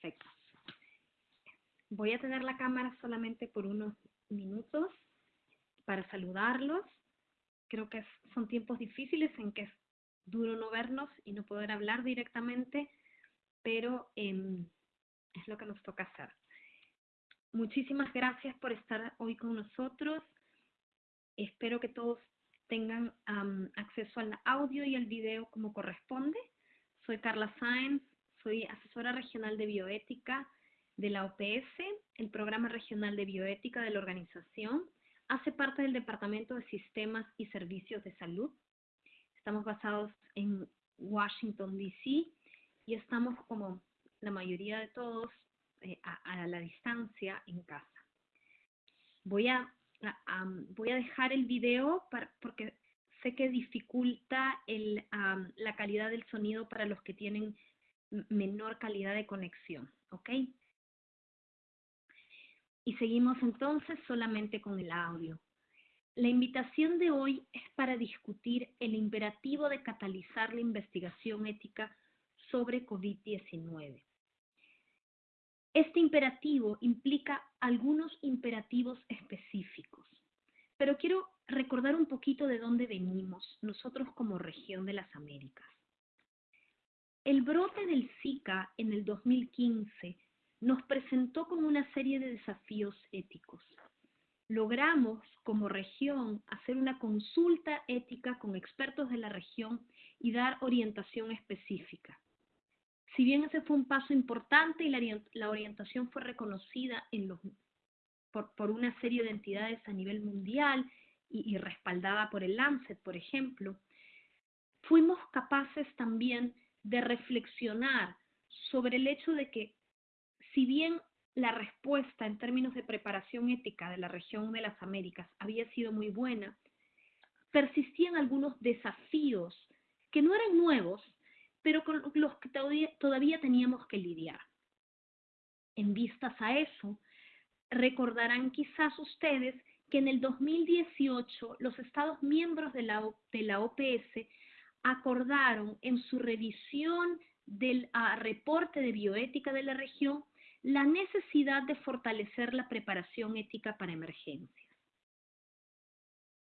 perfecto. Voy a tener la cámara solamente por unos minutos para saludarlos. Creo que son tiempos difíciles en que es duro no vernos y no poder hablar directamente, pero em, es lo que nos toca hacer. Muchísimas gracias por estar hoy con nosotros. Espero que todos tengan acceso al audio y al video como corresponde. Soy Carla Sáenz, soy asesora regional de bioética de la OPS, el programa regional de bioética de la organización. Hace parte del Departamento de Sistemas y Servicios de Salud. Estamos basados en Washington, D.C. y estamos, como la mayoría de todos, eh, a, la distancia en casa. Voy a, voy a dejar el video porque sé que dificulta la calidad del sonido para los que tienen menor calidad de conexión, ¿ok? Y seguimos entonces solamente con el audio. La invitación de hoy es para discutir el imperativo de catalizar la investigación ética sobre COVID-19. Este imperativo implica algunos imperativos específicos, pero quiero recordar un poquito de dónde venimos nosotros como región de las Américas. El brote del Zika en el 2015 nos presentó con una serie de desafíos éticos. Logramos como región hacer una consulta ética con expertos de la región y dar orientación específica. Si bien ese fue un paso importante y la, orientación fue reconocida por, una serie de entidades a nivel mundial y, y respaldada por el Lancet, por ejemplo, fuimos capaces también de reflexionar sobre el hecho de que si bien la respuesta en términos de preparación ética de la región de las Américas había sido muy buena, persistían algunos desafíos que no eran nuevos, pero con los que todavía, teníamos que lidiar. En vistas a eso, recordarán quizás ustedes que en el 2018 los Estados miembros de la, de la OPS acordaron en su revisión del reporte de bioética de la región la necesidad de fortalecer la preparación ética para emergencias.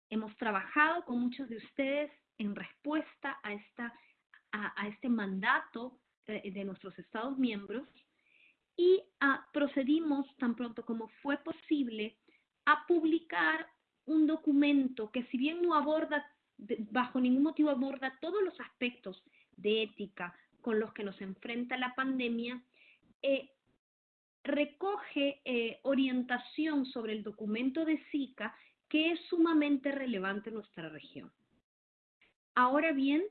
Hemos trabajado con muchos de ustedes en respuesta a esta a, este mandato eh, de, nuestros Estados miembros y ah, procedimos tan pronto como fue posible a publicar un documento que si bien no aborda, bajo ningún motivo aborda todos los aspectos de ética con los que nos enfrenta la pandemia, eh, recoge eh, orientación sobre el documento de Zika que es sumamente relevante en nuestra región. Ahora bien,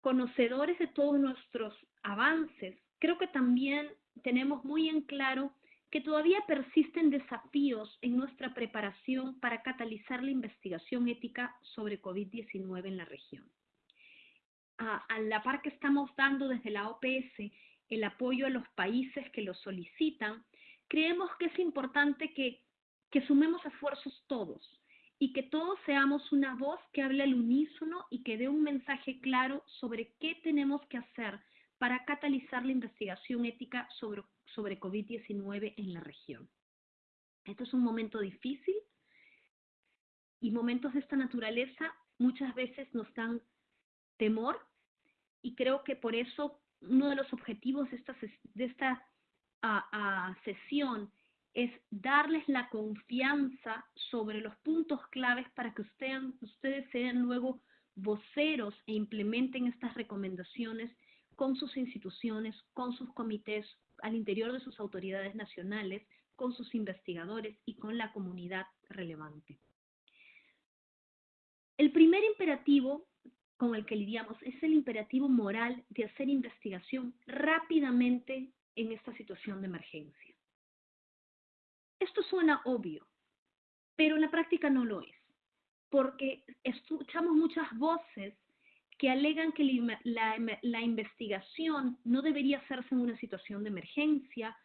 conocedores de todos nuestros avances, creo que también tenemos muy en claro que todavía persisten desafíos en nuestra preparación para catalizar la investigación ética sobre COVID-19 en la región. A, la par que estamos dando desde la OPS el apoyo a los países que lo solicitan, creemos que es importante que, que sumemos esfuerzos todos, y que todos seamos una voz que hable al unísono y que dé un mensaje claro sobre qué tenemos que hacer para catalizar la investigación ética sobre, sobre COVID-19 en la región. Esto es un momento difícil y momentos de esta naturaleza muchas veces nos dan temor y creo que por eso uno de los objetivos de esta, de esta sesión es darles la confianza sobre los puntos claves para que ustedes, ustedes sean luego voceros e implementen estas recomendaciones con sus instituciones, con sus comités, al interior de sus autoridades nacionales, con sus investigadores y con la comunidad relevante. El primer imperativo con el que lidiamos es el imperativo moral de hacer investigación rápidamente en esta situación de emergencia. Esto suena obvio, pero en la práctica no lo es, porque escuchamos muchas voces que alegan que la, investigación no debería hacerse en una situación de emergencia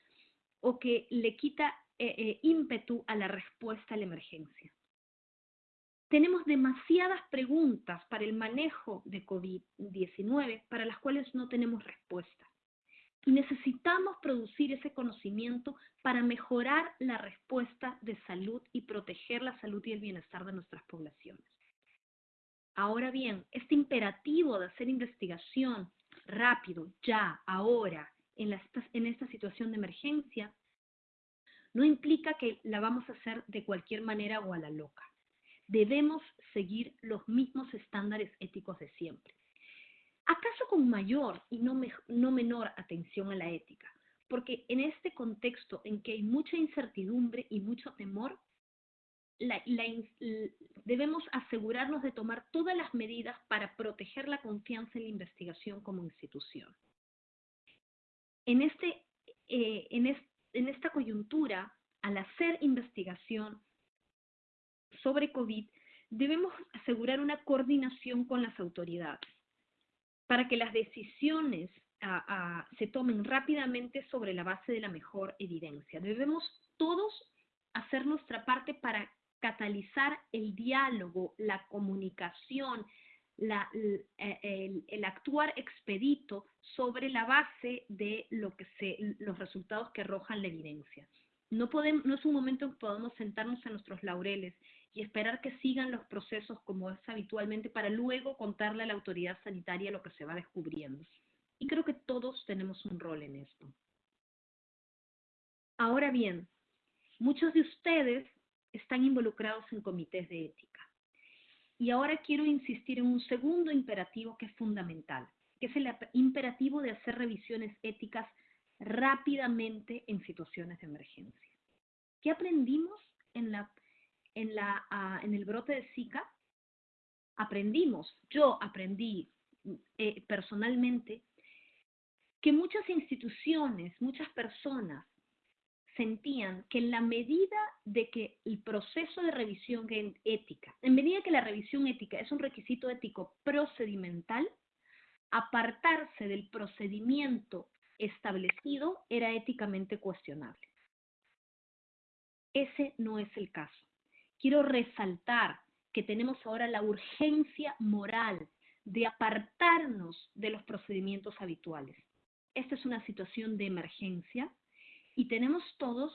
o que le quita eh, eh, ímpetu a la respuesta a la emergencia. tenemos demasiadas preguntas para el manejo de COVID-19 para las cuales no tenemos respuesta. Y necesitamos producir ese conocimiento para mejorar la respuesta de salud y proteger la salud y el bienestar de nuestras poblaciones. Ahora bien, este imperativo de hacer investigación rápido, ya, ahora, en, en esta situación de emergencia, no implica que la vamos a hacer de cualquier manera o a la loca debemos seguir los mismos estándares éticos de siempre. ¿Acaso con mayor y no, menor atención a la ética? Porque en este contexto en que hay mucha incertidumbre y mucho temor, debemos asegurarnos de tomar todas las medidas para proteger la confianza en la investigación como institución. En, este, eh, en esta coyuntura, al hacer investigación, sobre COVID, debemos asegurar una coordinación con las autoridades para que las decisiones se tomen rápidamente sobre la base de la mejor evidencia. Debemos todos hacer nuestra parte para catalizar el diálogo, la comunicación, el, el, actuar expedito sobre la base de los resultados que arrojan la evidencia. No, no es un momento en que podamos sentarnos en nuestros laureles y esperar que sigan los procesos como es habitualmente para luego contarle a la autoridad sanitaria lo que se va descubriendo. Y creo que todos tenemos un rol en esto. Ahora bien, muchos de ustedes están involucrados en comités de ética. Y ahora quiero insistir en un segundo imperativo que es fundamental, que es el imperativo de hacer revisiones éticas rápidamente en situaciones de emergencia. ¿Qué aprendimos en la ah, en el brote de Zika, aprendimos, yo aprendí eh, personalmente, que muchas instituciones, muchas personas sentían que en la medida de que el proceso de revisión ética, en medida que la revisión ética es un requisito ético procedimental, apartarse del procedimiento establecido era éticamente cuestionable. Ese no es el caso quiero resaltar que tenemos ahora la urgencia moral de apartarnos de los procedimientos habituales. Esta es una situación de emergencia y tenemos todos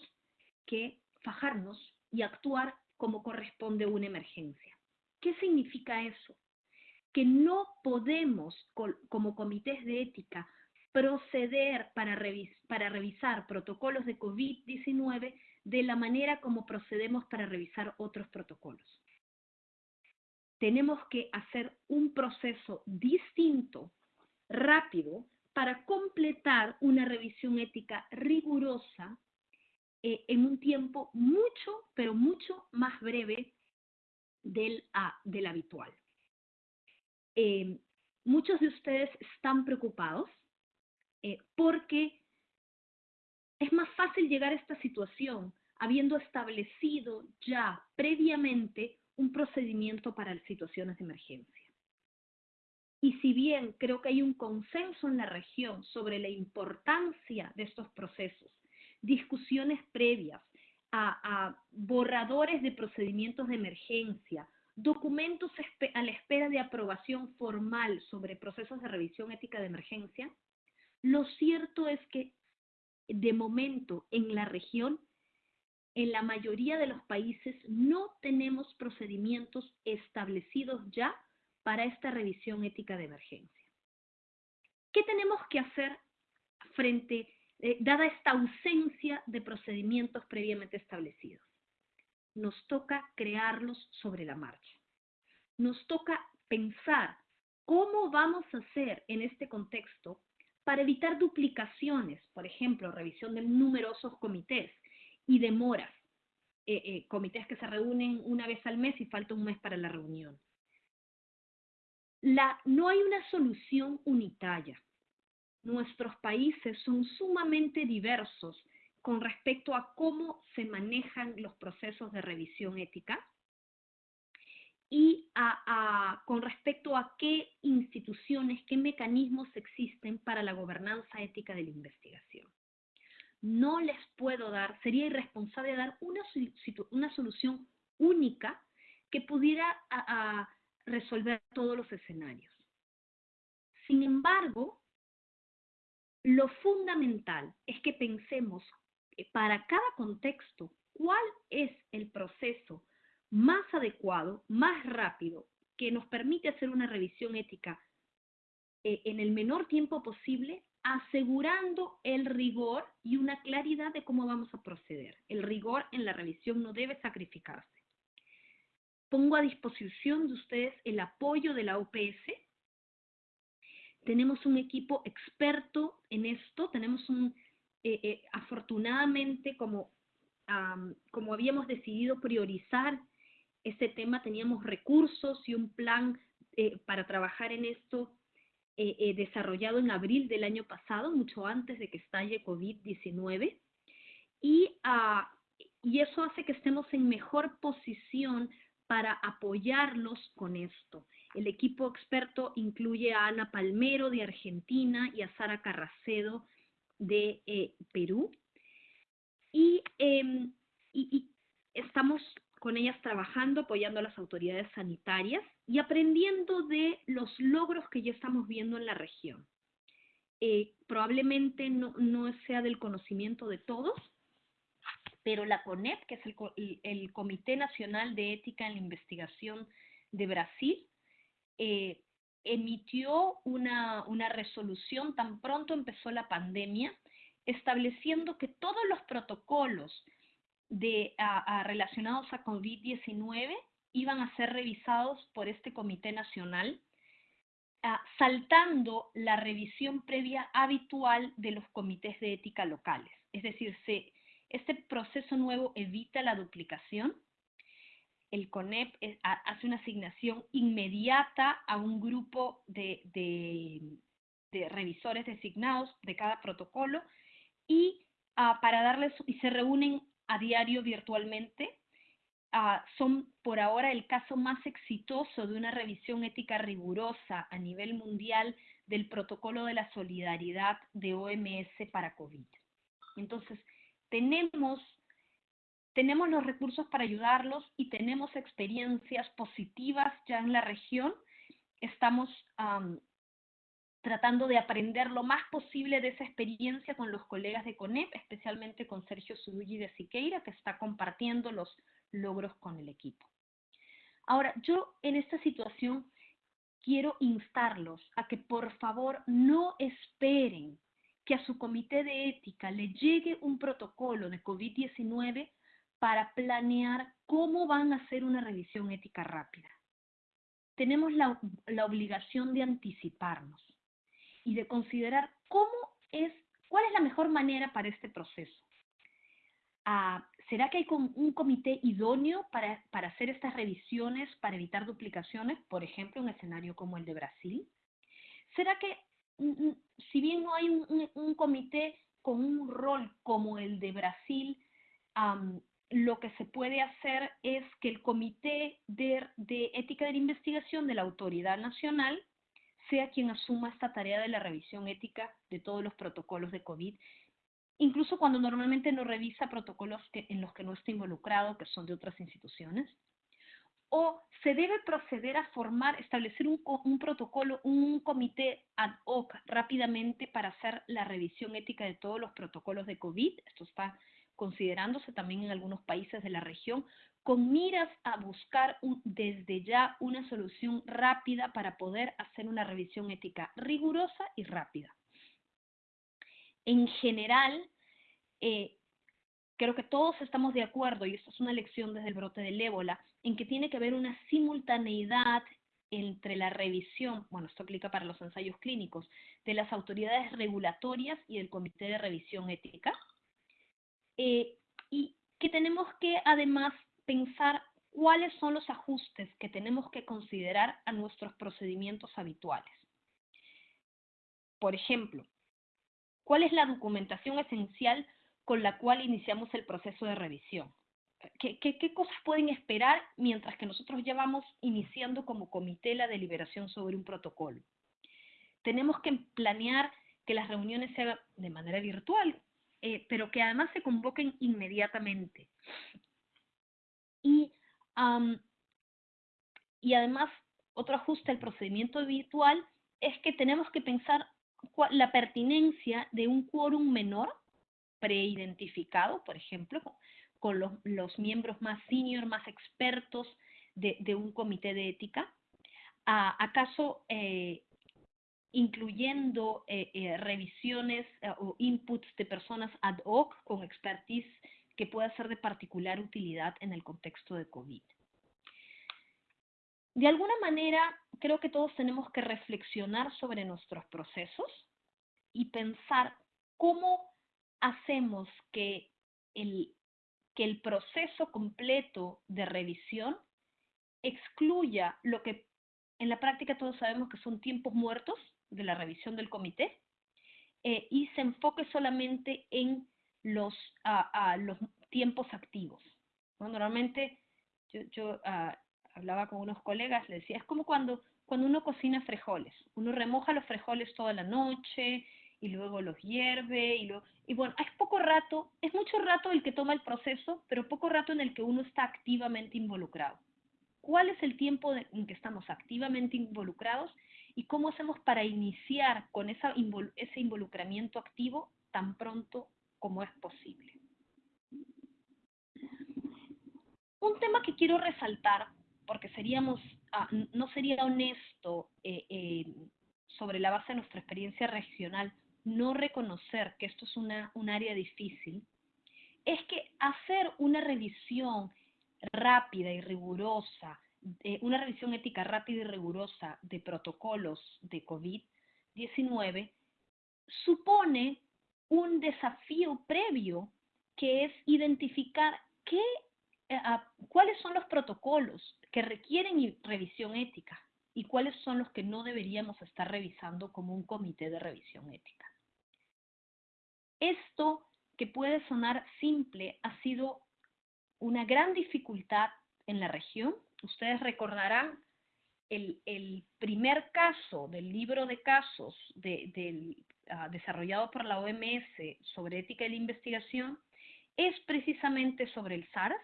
que fajarnos y actuar como corresponde una emergencia. ¿Qué significa eso? Que no podemos, como comités de ética, proceder para, para revisar protocolos de COVID-19 de la manera como procedemos para revisar otros protocolos. Tenemos que hacer un proceso distinto, rápido, para completar una revisión ética rigurosa eh, en un tiempo mucho, pero mucho más breve del, del habitual. Eh, muchos de ustedes están preocupados eh, porque es más fácil llegar a esta situación habiendo establecido ya previamente un procedimiento para situaciones de emergencia. Y si bien creo que hay un consenso en la región sobre la importancia de estos procesos, discusiones previas a, borradores de procedimientos de emergencia, documentos a la espera de aprobación formal sobre procesos de revisión ética de emergencia, lo cierto es que de momento en la región, en la mayoría de los países no tenemos procedimientos establecidos ya para esta revisión ética de emergencia. ¿Qué tenemos que hacer frente, eh, dada esta ausencia de procedimientos previamente establecidos? Nos toca crearlos sobre la marcha. Nos toca pensar cómo vamos a hacer en este contexto para evitar duplicaciones, por ejemplo, revisión de numerosos comités y demoras, eh, eh, comités que se reúnen una vez al mes y falta un mes para la reunión. La, no hay una solución unitaria. Nuestros países son sumamente diversos con respecto a cómo se manejan los procesos de revisión ética y con respecto a qué instituciones, qué mecanismos existen para la gobernanza ética de la investigación. No les puedo dar, sería irresponsable dar una, una solución única que pudiera resolver todos los escenarios. Sin embargo, lo fundamental es que pensemos para cada contexto cuál es el proceso más adecuado, más rápido, que nos permite hacer una revisión ética eh, en el menor tiempo posible, asegurando el rigor y una claridad de cómo vamos a proceder. El rigor en la revisión no debe sacrificarse. Pongo a disposición de ustedes el apoyo de la OPS. Tenemos un equipo experto en esto, tenemos un, eh, eh, afortunadamente, como, como habíamos decidido priorizar este tema, teníamos recursos y un plan eh, para trabajar en esto desarrollado en abril del año pasado, mucho antes de que estalle COVID-19. Y, ah, y eso hace que estemos en mejor posición para apoyarlos con esto. El equipo experto incluye a Ana Palmero de Argentina y a Sara Carracedo de eh, Perú. Em, y, estamos con ellas trabajando, apoyando a las autoridades sanitarias y aprendiendo de los logros que ya estamos viendo en la región. Eh, probablemente no, sea del conocimiento de todos, pero la CONEP, que es el, Comité Nacional de Ética en la Investigación de Brasil, eh, emitió una, resolución tan pronto empezó la pandemia, estableciendo que todos los protocolos de, relacionados a COVID-19 iban a ser revisados por este Comité Nacional, saltando la revisión previa habitual de los comités de ética locales. Es decir, se, este proceso nuevo evita la duplicación el CONEP hace una asignación inmediata a un grupo de, revisores designados de cada protocolo y ah, para darles y se reúnen a diario virtualmente. Ah, son por ahora el caso más exitoso de una revisión ética rigurosa a nivel mundial del protocolo de la solidaridad de OMS para COVID. Entonces, tenemos tenemos los recursos para ayudarlos y tenemos experiencias positivas ya en la región. Estamos tratando de aprender lo más posible de esa experiencia con los colegas de CONEP, especialmente con Sergio Zudugi de Siqueira, que está compartiendo los logros con el equipo. Ahora, yo en esta situación quiero instarlos a que por favor no esperen que a su comité de ética le llegue un protocolo de COVID-19 para planear cómo van a hacer una revisión ética rápida. Tenemos la, obligación de anticiparnos y de considerar cómo es, cuál es la mejor manera para este proceso. Ah, ¿Será que hay un comité idóneo para, hacer estas revisiones para evitar duplicaciones, por ejemplo, un escenario como el de Brasil? ¿Será que, mm, mm, si bien no hay un, comité con un rol como el de Brasil, lo que se puede hacer es que el Comité de, Ética de la Investigación de la Autoridad Nacional sea quien asuma esta tarea de la revisión ética de todos los protocolos de COVID, incluso cuando normalmente no revisa protocolos en los que no está involucrado, que son de otras instituciones. O se debe proceder a formar, establecer un, un protocolo, un comité ad hoc rápidamente para hacer la revisión ética de todos los protocolos de COVID. Esto está considerándose también en algunos países de la región, con miras a buscar desde ya una solución rápida para poder hacer una revisión ética rigurosa y rápida. En general, eh, creo que todos estamos de acuerdo, y esto es una lección desde el brote del ébola, en que tiene que haber una simultaneidad entre la revisión, bueno, esto aplica para los ensayos clínicos, de las autoridades regulatorias y el Comité de Revisión Ética, eh, y que tenemos que además pensar cuáles son los ajustes que tenemos que considerar a nuestros procedimientos habituales. Por ejemplo, ¿cuál es la documentación esencial con la cual iniciamos el proceso de revisión? ¿Qué, cosas pueden esperar mientras que nosotros ya vamos iniciando como comité la deliberación sobre un protocolo? Tenemos que planear que las reuniones se hagan de manera virtual, eh, pero que además se convoquen inmediatamente. Y y además, otro ajuste al procedimiento habitual es que tenemos que pensar la pertinencia de un quórum menor preidentificado, por ejemplo, con los, miembros más senior, más expertos de, un comité de ética. ¿Acaso eh, incluyendo eh, eh, revisiones o inputs de personas ad hoc con expertise que pueda ser de particular utilidad en el contexto de COVID? De alguna manera, creo que todos tenemos que reflexionar sobre nuestros procesos y pensar cómo hacemos que el, que el proceso completo de revisión excluya lo que en la práctica todos sabemos que son tiempos muertos de la revisión del comité eh, y se enfoque solamente en los, los tiempos activos. Normalmente yo, yo ah, hablaba con unos colegas, le decía, es como cuando, cuando uno cocina frijoles, uno remoja los frijoles toda la noche y luego los hierve y, lo, y bueno, es poco rato, es mucho rato el que toma el proceso, pero poco rato en el que uno está activamente involucrado. ¿Cuál es el tiempo en que estamos activamente involucrados y cómo hacemos para iniciar con esa, ese involucramiento activo tan pronto como es posible? Un tema que quiero resaltar, porque seríamos, ah, no sería honesto eh, eh, sobre la base de nuestra experiencia regional no reconocer que esto es una, un área difícil, es que hacer una revisión rápida y rigurosa, una revisión ética rápida y rigurosa de protocolos de COVID-19 supone un desafío previo que es identificar qué, eh, cuáles son los protocolos que requieren revisión ética y cuáles son los que no deberíamos estar revisando como un comité de revisión ética. Esto que puede sonar simple ha sido una gran dificultad en la región. Ustedes recordarán el, primer caso del libro de casos ah, desarrollado por la OMS sobre ética de la investigación es precisamente sobre el SARS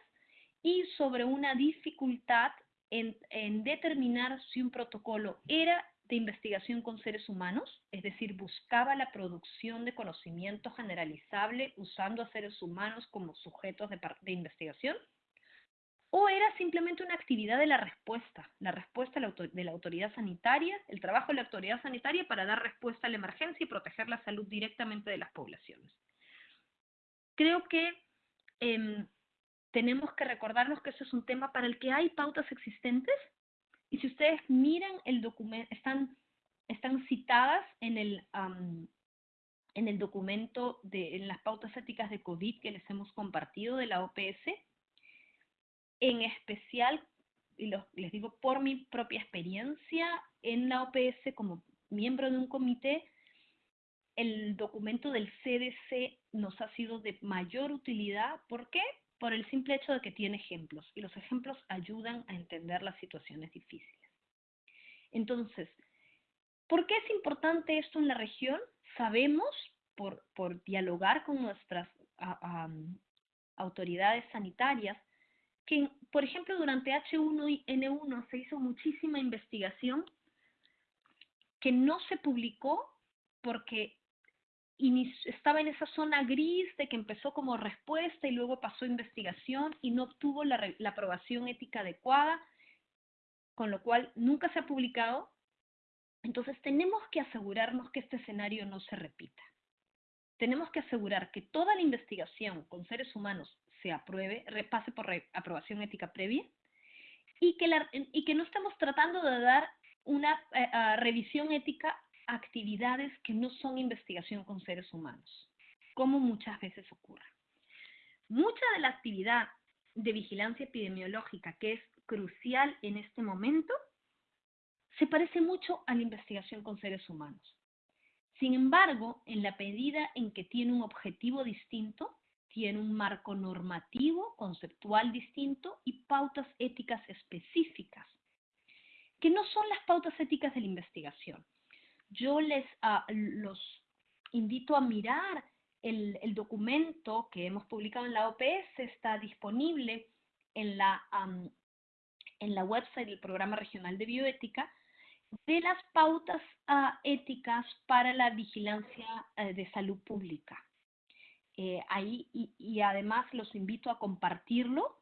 y sobre una dificultad en, en determinar si un protocolo era de investigación con seres humanos, es decir, buscaba la producción de conocimiento generalizable usando a seres humanos como sujetos de, investigación, o era simplemente una actividad de la respuesta, la respuesta de la autoridad sanitaria, el trabajo de la autoridad sanitaria para dar respuesta a la emergencia y proteger la salud directamente de las poblaciones. Creo que em, tenemos que recordarnos que eso es un tema para el que hay pautas existentes y si ustedes miran el documento, están, están citadas en el, en el documento de en las pautas éticas de COVID que les hemos compartido de la OPS. En especial, y les digo por mi propia experiencia en la OPS como miembro de un comité, el documento del CDC nos ha sido de mayor utilidad. ¿Por qué? por el simple hecho de que tiene ejemplos y los ejemplos ayudan a entender las situaciones difíciles. Entonces, ¿por qué es importante esto en la región? Sabemos, por, dialogar con nuestras autoridades sanitarias, que, por ejemplo, durante H1N1 se hizo muchísima investigación que no se publicó porque estaba en esa zona gris de que empezó como respuesta y luego pasó investigación y no obtuvo la, la aprobación ética adecuada, con lo cual nunca se ha publicado. Entonces tenemos que asegurarnos que este escenario no se repita. Tenemos que asegurar que toda la investigación con seres humanos se apruebe, repase por aprobación ética previa y que, y que no estamos tratando de dar una eh, revisión ética actividades que no son investigación con seres humanos, como muchas veces ocurre. Mucha de la actividad de vigilancia epidemiológica que es crucial en este momento se parece mucho a la investigación con seres humanos. Sin embargo, en la medida en que tiene un objetivo distinto, tiene un marco normativo, conceptual distinto y pautas éticas específicas, que no son las pautas éticas de la investigación yo les ah, los invito a mirar el, documento que hemos publicado en la OPS, está disponible en la, en la website del Programa Regional de Bioética de las pautas uh, éticas para la vigilancia uh, de salud pública. Eh, ahí y, además los invito a compartirlo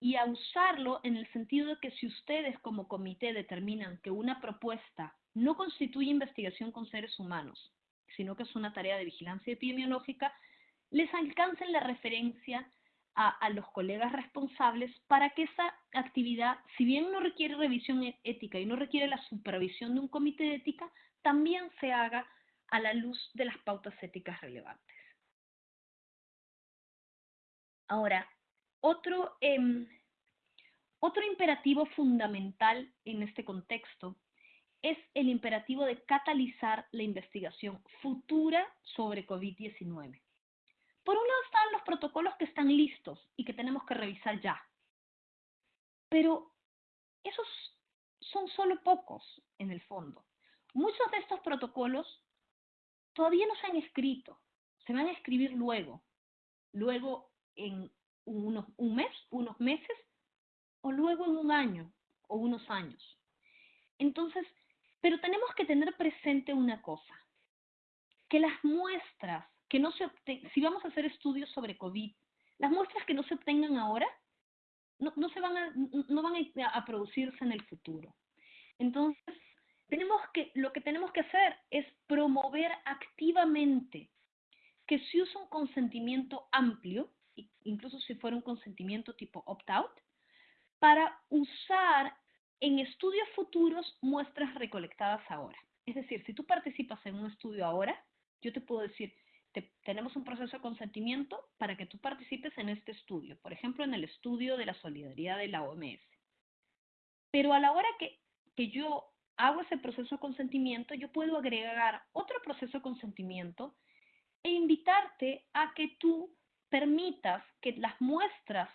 y a usarlo en el sentido de que si ustedes como comité determinan que una propuesta no constituye investigación con seres humanos, sino que es una tarea de vigilancia epidemiológica, les alcancen la referencia a, a, los colegas responsables para que esa actividad, si bien no requiere revisión e-, ética y no requiere la supervisión de un comité de ética, también se haga a la luz de las pautas éticas relevantes. Ahora, otro, eh, otro imperativo fundamental en este contexto es el imperativo de catalizar la investigación futura sobre COVID-19. Por un lado están los protocolos que están listos y que tenemos que revisar ya. Pero esos son solo pocos en el fondo. Muchos de estos protocolos todavía no se han escrito, se van a escribir luego, luego en unos, un mes, unos meses, o luego en un año o unos años. Entonces, pero tenemos que tener presente una cosa, que las muestras que no se obtengan, si vamos a hacer estudios sobre COVID, las muestras que no se obtengan ahora no, no se van, a, no van a, producirse en el futuro. Entonces, tenemos que, lo que tenemos que hacer es promover activamente que se use un consentimiento amplio, incluso si fuera un consentimiento tipo opt-out, para usar en estudios futuros muestras recolectadas ahora. Es decir, si tú participas en un estudio ahora, yo te puedo decir, te, tenemos un proceso de consentimiento para que tú participes en este estudio, por ejemplo, en el estudio de la solidaridad de la OMS. Pero a la hora que, que yo hago ese proceso de consentimiento, yo puedo agregar otro proceso de consentimiento e invitarte a que tú permitas que las muestras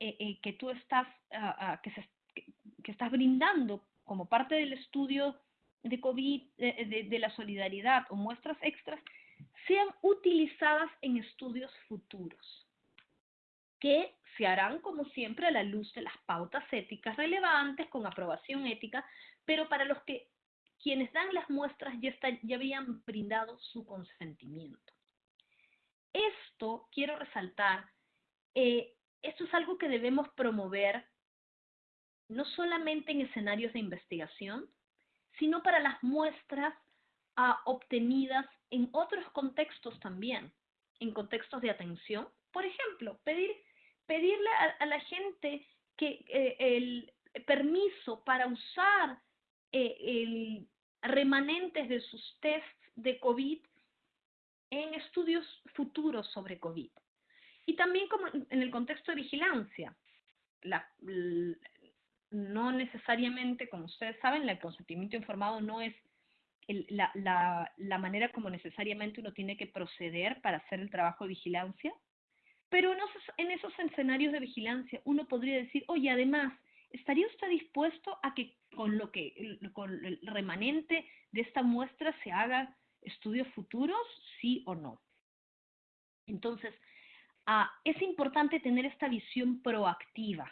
eh, eh, que tú estás, uh, uh, que, estás brindando como parte del estudio de COVID, de, de, la solidaridad o muestras extras, sean utilizadas en estudios futuros, que se harán como siempre a la luz de las pautas éticas relevantes con aprobación ética, pero para los que quienes dan las muestras ya, ya habían brindado su consentimiento. Esto, quiero resaltar, eh, esto es algo que debemos promover no solamente en escenarios de investigación, sino para las muestras uh, obtenidas en otros contextos también, en contextos de atención. Por ejemplo, pedir, pedirle a, a la gente que eh, el permiso para usar eh, el remanentes de sus tests de COVID en estudios futuros sobre COVID. Y también como en el contexto de vigilancia. La, no necesariamente, como ustedes saben, el consentimiento informado no es la, la, la, manera como necesariamente uno tiene que proceder para hacer el trabajo de vigilancia, pero en esos, en esos escenarios de vigilancia uno podría decir, oye, además, ¿estaría usted dispuesto a que con lo que con el remanente de esta muestra se haga estudios futuros, sí o no? Entonces, ah, es importante tener esta visión proactiva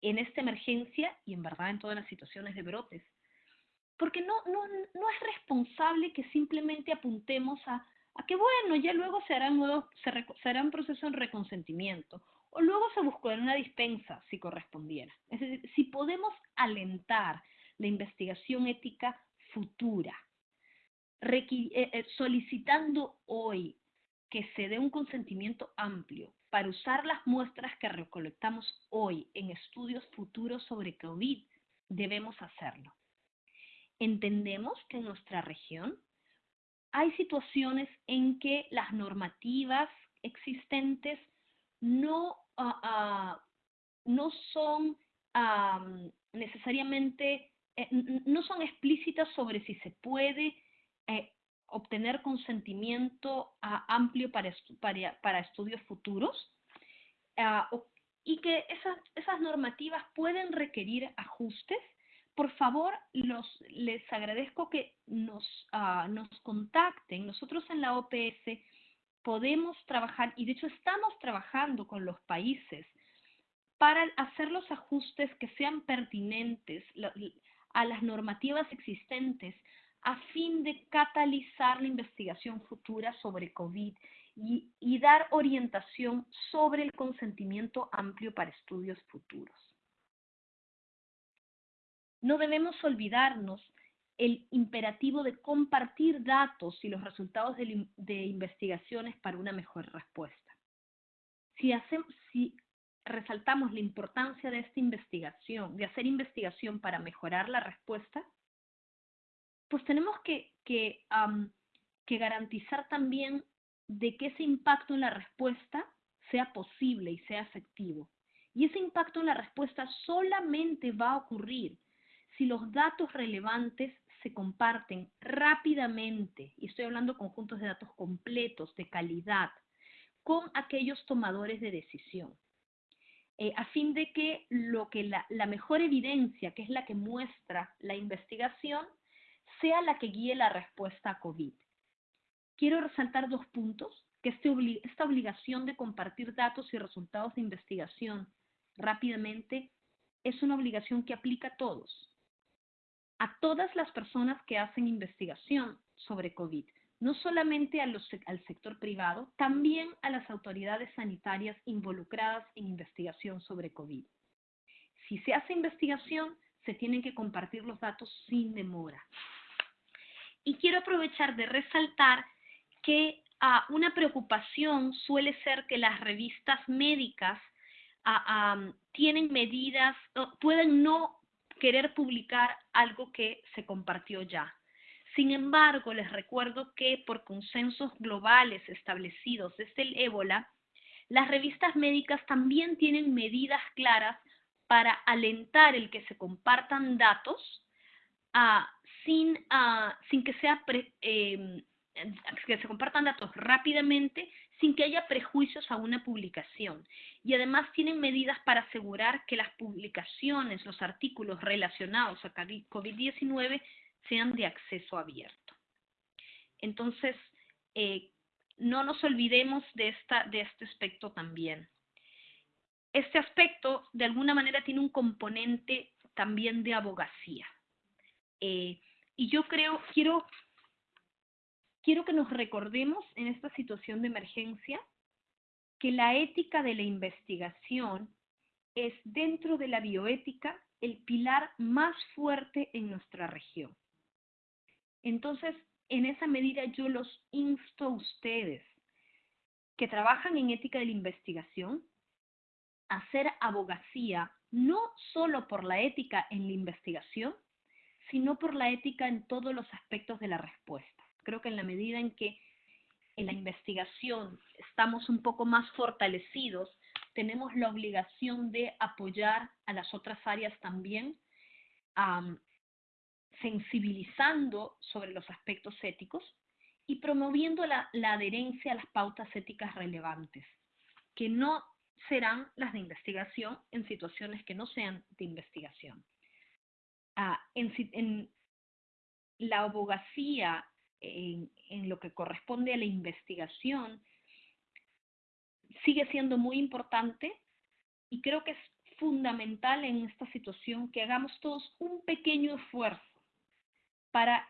en esta emergencia y en verdad en todas las situaciones de brotes porque no, no, no es responsable que simplemente apuntemos a, a que, bueno, ya luego se harán, nuevos, se, se hará un proceso de reconsentimiento, o luego se buscará una dispensa si correspondiera. Es decir, si podemos alentar la investigación ética futura, solicitando hoy que se dé un consentimiento amplio para usar las muestras que recolectamos hoy en estudios futuros sobre COVID, debemos hacerlo. Entendemos que en nuestra región hay situaciones en que las normativas existentes no, uh, no son necesariamente, eh, no son explícitas sobre si se puede eh, obtener consentimiento amplio para, estu para, para, estudios futuros y que esas, normativas pueden requerir ajustes por favor, les agradezco que nos, uh, nos contacten. Nosotros en la OPS podemos trabajar, y de hecho estamos trabajando con los países para hacer los ajustes que sean pertinentes a las normativas existentes a fin de catalizar la investigación futura sobre COVID y, dar orientación sobre el consentimiento amplio para estudios futuros. No debemos olvidarnos el imperativo de compartir datos y los resultados de, investigaciones para una mejor respuesta. Si, si resaltamos la importancia de esta investigación, de hacer investigación para mejorar la respuesta, pues tenemos que, que, garantizar también de que ese impacto en la respuesta sea posible y sea efectivo. Y ese impacto en la respuesta solamente va a ocurrir si los datos relevantes se comparten rápidamente, y estoy hablando conjuntos de datos completos, de calidad, con aquellos tomadores de decisión, eh, a fin de que, lo que la mejor evidencia, que es la que muestra la investigación, sea la que guíe la respuesta a COVID quiero resaltar dos puntos, que este esta obligación de compartir datos y resultados de investigación rápidamente es una obligación que aplica a todos, a todas las personas que hacen investigación sobre COVID, no solamente al sector privado, también a las autoridades sanitarias involucradas en investigación sobre COVID. Si se hace investigación, se tienen que compartir los datos sin demora. Y quiero aprovechar de resaltar que ah, una preocupación suele ser que las revistas médicas ah, tienen medidas, pueden no querer publicar algo que se compartió ya. Sin embargo, les recuerdo que por consensos globales establecidos desde el ébola, las revistas médicas también tienen medidas claras para alentar el que se compartan datos ah, sin, sin, que sea em, que se compartan datos rápidamente sin que haya prejuicios a una publicación. Y además tienen medidas para asegurar que las publicaciones, los artículos relacionados a COVID-19 sean de acceso abierto. Entonces, eh, no nos olvidemos de, esta, de este aspecto también. Este aspecto, de alguna manera, tiene un componente también de abogacía. Eh, y yo creo, quiero quiero que nos recordemos en esta situación de emergencia que la ética de la investigación es dentro de la bioética el pilar más fuerte en nuestra región. Entonces, en esa medida yo los insto a ustedes que trabajan en ética de la investigación a hacer abogacía no solo por la ética en la investigación, sino por la ética en todos los aspectos de la respuesta. Creo que en la medida en que en la investigación estamos un poco más fortalecidos, tenemos la obligación de apoyar a las otras áreas también, sensibilizando sobre los aspectos éticos y promoviendo la, adherencia a las pautas éticas relevantes, que no serán las de investigación en situaciones que no sean de investigación. Ah, en, en, la abogacía en, lo que corresponde a la investigación sigue siendo muy importante y creo que es fundamental en esta situación que hagamos todos un pequeño esfuerzo para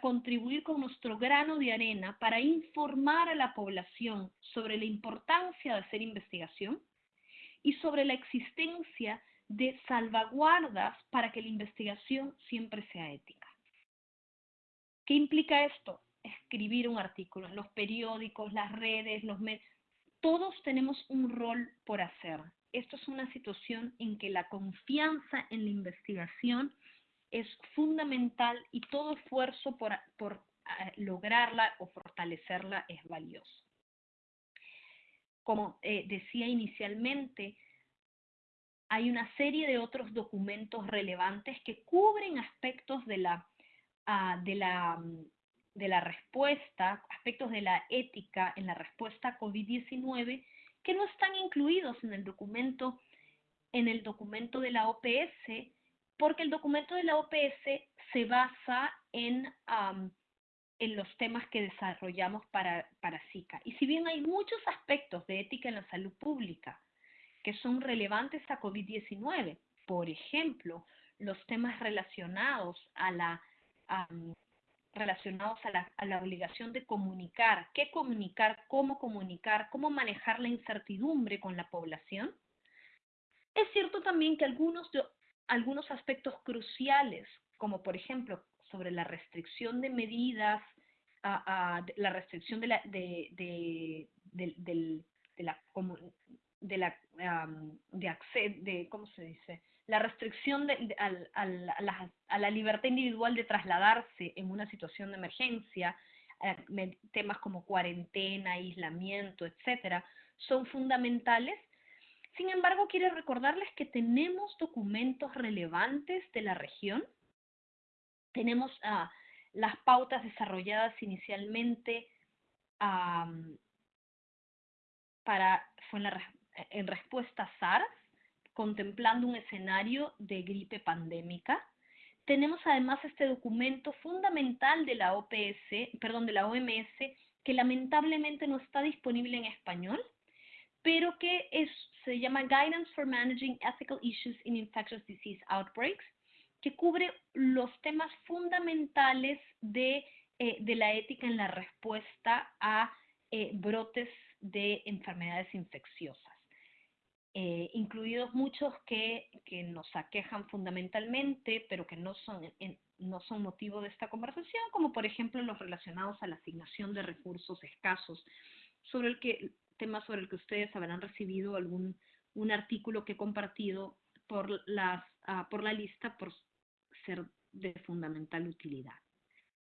contribuir con nuestro grano de arena para informar a la población sobre la importancia de hacer investigación y sobre la existencia de salvaguardas para que la investigación siempre sea ética. ¿Qué implica esto? Escribir un artículo. Los periódicos, las redes, los medios, todos tenemos un rol por hacer. Esto es una situación en que la confianza en la investigación es fundamental y todo esfuerzo por, eh, lograrla o fortalecerla es valioso. Como eh, decía inicialmente, hay una serie de otros documentos relevantes que cubren aspectos de la la respuesta, aspectos de la ética en la respuesta a COVID-19 que no están incluidos en el documento en el documento de la OPS, porque el documento de la OPS se basa en, en los temas que desarrollamos para, para SICA. Y si bien hay muchos aspectos de ética en la salud pública que son relevantes a COVID-19. Por ejemplo, los temas relacionados a la, relacionados a la, a la, obligación de comunicar, qué comunicar, cómo comunicar, cómo manejar la incertidumbre con la población. Es cierto también que algunos, algunos aspectos cruciales, como por ejemplo sobre la restricción de medidas, a, la restricción de la, de, de, de, de la, de la, de, de, ¿cómo se dice? La restricción de, a, la, a, la, libertad individual de trasladarse en una situación de emergencia, eh, temas como cuarentena, aislamiento, etcétera, son fundamentales. Sin embargo, quiero recordarles que tenemos documentos relevantes de la región. Tenemos uh, las pautas desarrolladas inicialmente para, fue en, la, en respuesta a SARS, contemplando un escenario de gripe pandémica. Tenemos además este documento fundamental de la OMS, que lamentablemente no está disponible en español, pero que es, se llama Guidance for Managing Ethical Issues in Infectious Disease Outbreaks, que cubre los temas fundamentales de, eh, de la ética en la respuesta a eh, brotes de enfermedades infecciosas, eh, incluidos muchos que, que, nos aquejan fundamentalmente, pero que no son, no son motivo de esta conversación, como por ejemplo los relacionados a la asignación de recursos escasos, sobre el que, tema sobre el que ustedes habrán recibido algún un artículo que he compartido por, las, uh, por la lista por ser de fundamental utilidad.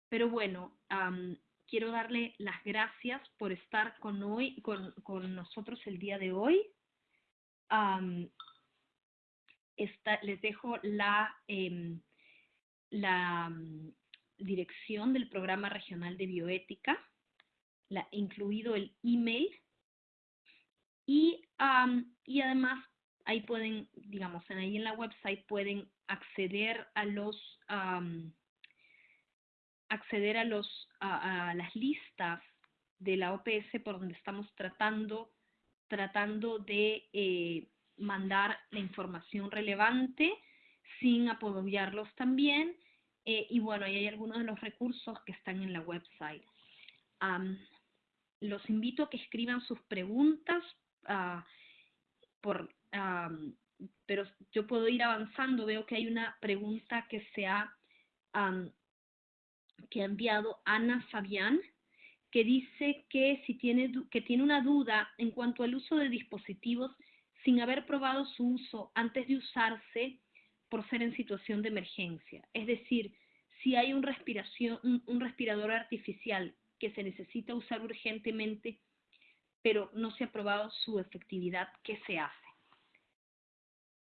Pero bueno, quiero darle las gracias por estar con, hoy, con, con nosotros el día de hoy. Um, les dejo la, eh, la um, dirección del programa regional de bioética, la, incluido el email, y, um, y además ahí pueden, digamos, ahí en la website pueden acceder a los um, acceder a los a, a, las listas de la OPS por donde estamos tratando tratando de eh, mandar la información relevante sin apoyarlos también eh, y bueno ahí hay algunos de los recursos que están en la website um, los invito a que escriban sus preguntas uh, por pero yo puedo ir avanzando. Veo que hay una pregunta que se ha, um, que ha enviado Ana Fabián, que dice que, si tiene, que tiene una duda en cuanto al uso de dispositivos sin haber probado su uso antes de usarse por ser en situación de emergencia. Es decir, si hay un, respiración, un, un respirador artificial que se necesita usar urgentemente, pero no se ha probado su efectividad, ¿qué se hace?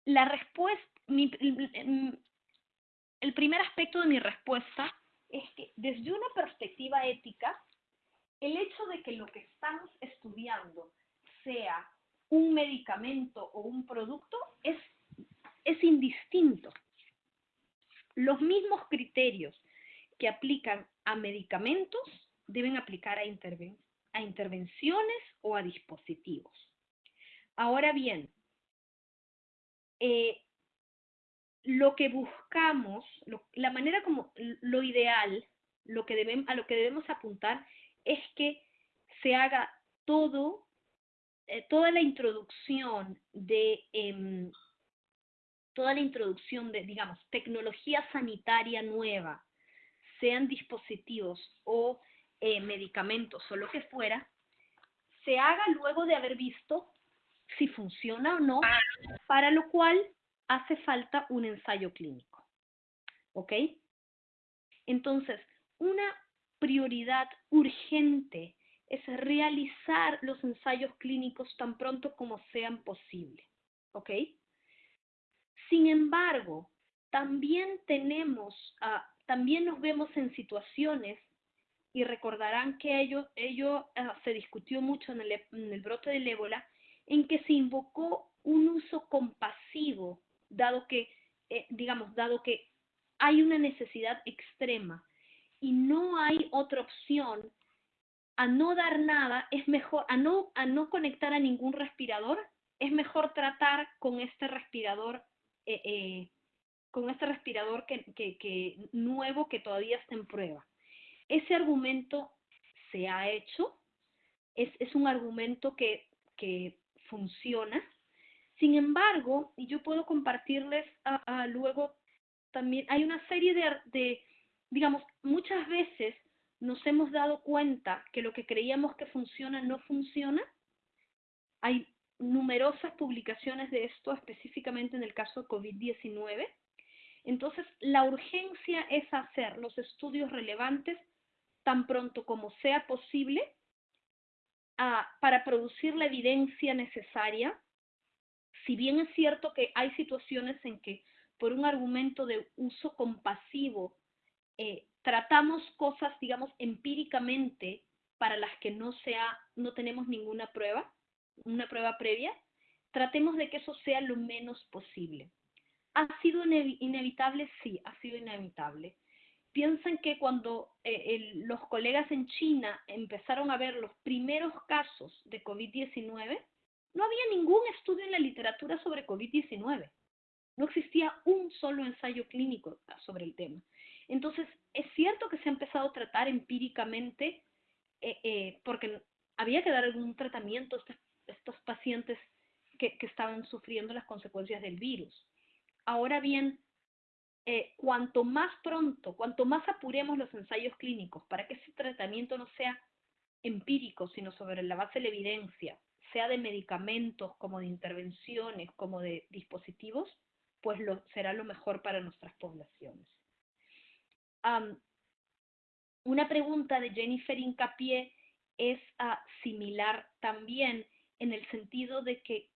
la respuesta, em, el primer aspecto de mi respuesta es que desde una perspectiva ética, el hecho de que lo que estamos estudiando sea un medicamento o un producto es, es indistinto. Los mismos criterios que aplican a medicamentos deben aplicar a, interven a intervenciones o a dispositivos. Ahora bien, eh, lo que buscamos, la manera como lo ideal, lo que a lo que debemos apuntar es que se haga todo, eh, toda la introducción de, eh, toda la introducción de, digamos, tecnología sanitaria nueva, sean dispositivos o eh, medicamentos o lo que fuera, se haga luego de haber visto si funciona o no, para lo cual hace falta un ensayo clínico. ¿Ok? Entonces, una prioridad urgente es realizar los ensayos clínicos tan pronto como sean posible. ¿Ok? Sin embargo, también tenemos, uh, también nos vemos en situaciones, y recordarán que ello, ello uh, se discutió mucho en el, en el brote del ébola, en que se invocó un uso compasivo, dado que, eh, digamos, dado que hay una necesidad extrema y no hay otra opción a no dar nada, es mejor, a no, a no conectar a ningún respirador, es mejor tratar con este respirador, eh, eh, con este respirador que, que, nuevo que todavía está en prueba. Ese argumento se ha hecho, es, es un argumento que, que, funciona. Sin embargo, y yo puedo compartirles luego también, hay una serie de, de, digamos, muchas veces nos hemos dado cuenta que lo que creíamos que funciona no funciona. Hay numerosas publicaciones de esto, específicamente en el caso de COVID-19. Entonces, la urgencia es hacer los estudios relevantes tan pronto como sea posible ah, para producir la evidencia necesaria. Si bien es cierto que hay situaciones en que por un argumento de uso compasivo eh, tratamos cosas, digamos, empíricamente para las que no, sea, no tenemos ninguna prueba, una prueba previa, tratemos de que eso sea lo menos posible. ¿Ha sido inevitable? Sí, ha sido inevitable. Piensen que cuando eh, los colegas en China empezaron a ver los primeros casos de COVID-19, no había ningún estudio en la literatura sobre COVID-19. No existía un solo ensayo clínico sobre el tema. Entonces, es cierto que se ha empezado a tratar empíricamente eh, eh, porque había que dar algún tratamiento a estos, pacientes que, estaban sufriendo las consecuencias del virus. Ahora bien, eh, cuanto más pronto, cuanto más apuremos los ensayos clínicos para que ese tratamiento no sea empírico, sino sobre la base de la evidencia, sea de medicamentos, como de intervenciones, como de dispositivos, pues será lo mejor para nuestras poblaciones una pregunta de Jennifer Incapié es ah, similar también en el sentido de que,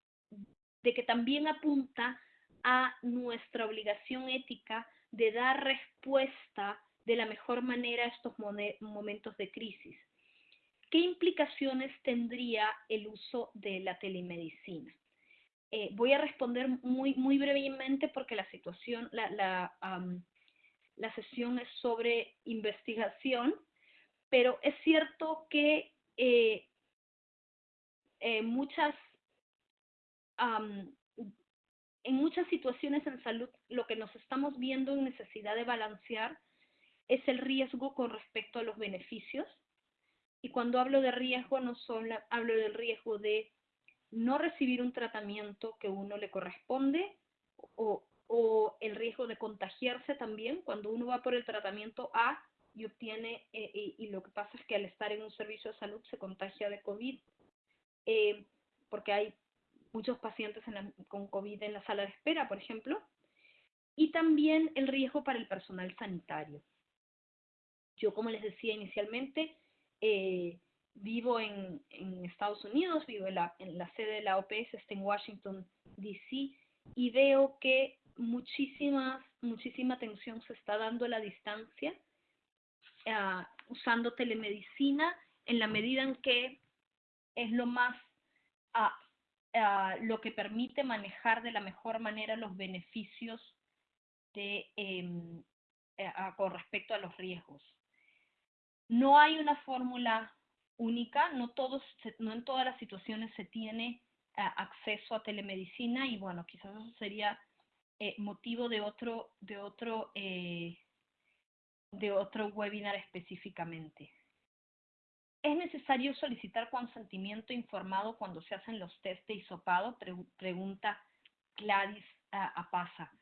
de que también apunta a nuestra obligación ética de dar respuesta de la mejor manera a estos momentos de crisis. ¿Qué implicaciones tendría el uso de la telemedicina? Eh, voy a responder muy, muy brevemente porque la situación, la, la, la sesión es sobre investigación, pero es cierto que eh, eh, muchas, en muchas situaciones en salud lo que nos estamos viendo en necesidad de balancear es el riesgo con respecto a los beneficios. Y cuando hablo de riesgo, no solo hablo del riesgo de no recibir un tratamiento que uno le corresponde o o el riesgo de contagiarse también cuando uno va por el tratamiento A y obtiene, eh, y, lo que pasa es que al estar en un servicio de salud se contagia de COVID, eh, porque hay muchos pacientes con COVID en la sala de espera, por ejemplo, y también el riesgo para el personal sanitario. Yo, como les decía inicialmente, eh, vivo en, en, Estados Unidos, vivo en la, en la sede de la OPS, está en Washington, D.C., y veo que muchísima, muchísima atención se está dando a la distancia, ah, usando telemedicina en la medida en que es lo más, uh, lo que permite manejar de la mejor manera los beneficios em, eh, con respecto a los riesgos. No hay una fórmula única, no, todos, no en todas las situaciones se tiene acceso a telemedicina y bueno, quizás eso sería eh, motivo de otro, de otro, eh, de otro webinar específicamente. ¿Es necesario solicitar consentimiento informado cuando se hacen los test de hisopado? pregunta Gladys Apaza.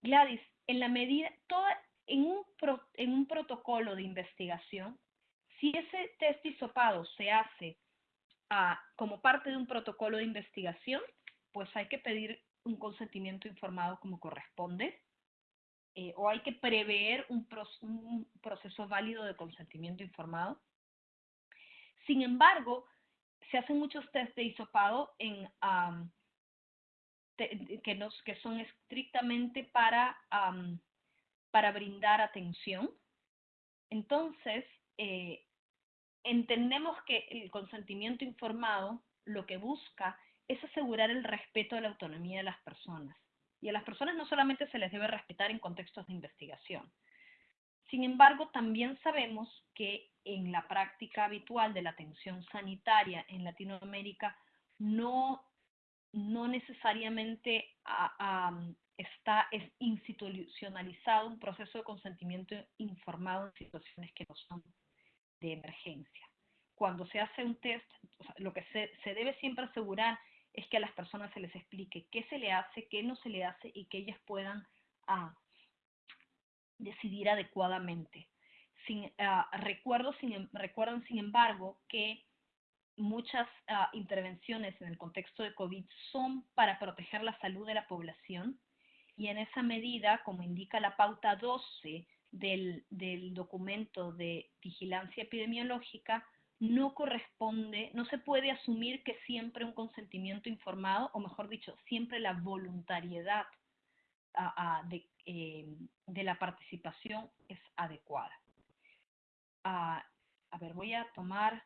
Gladys, en la medida, toda, en, un en un protocolo de investigación, si ese test de hisopado se hace ah, como parte de un protocolo de investigación, pues hay que pedir un consentimiento informado como corresponde, eh, o hay que prever un, proceso válido de consentimiento informado. Sin embargo, se hacen muchos test de hisopado en, que, nos, que son estrictamente para, para brindar atención. Entonces, eh, entendemos que el consentimiento informado lo que busca es asegurar el respeto a la autonomía de las personas. Y a las personas no solamente se les debe respetar en contextos de investigación. Sin embargo, también sabemos que en la práctica habitual de la atención sanitaria en Latinoamérica no, no necesariamente está es institucionalizado un proceso de consentimiento informado en situaciones que no son de emergencia. Cuando se hace un test, lo que se, se debe siempre asegurar es que a las personas se les explique qué se le hace, qué no se le hace y que ellas puedan ah, decidir adecuadamente. Ah, recuerdo, sin, recuerdan, sin embargo, que muchas ah, intervenciones en el contexto de COVID son para proteger la salud de la población y en esa medida, como indica la pauta 12 del, del documento de vigilancia epidemiológica, no corresponde, no se puede asumir que siempre un consentimiento informado, o mejor dicho, siempre la voluntariedad de, eh, de, la participación es adecuada. a ver, voy a tomar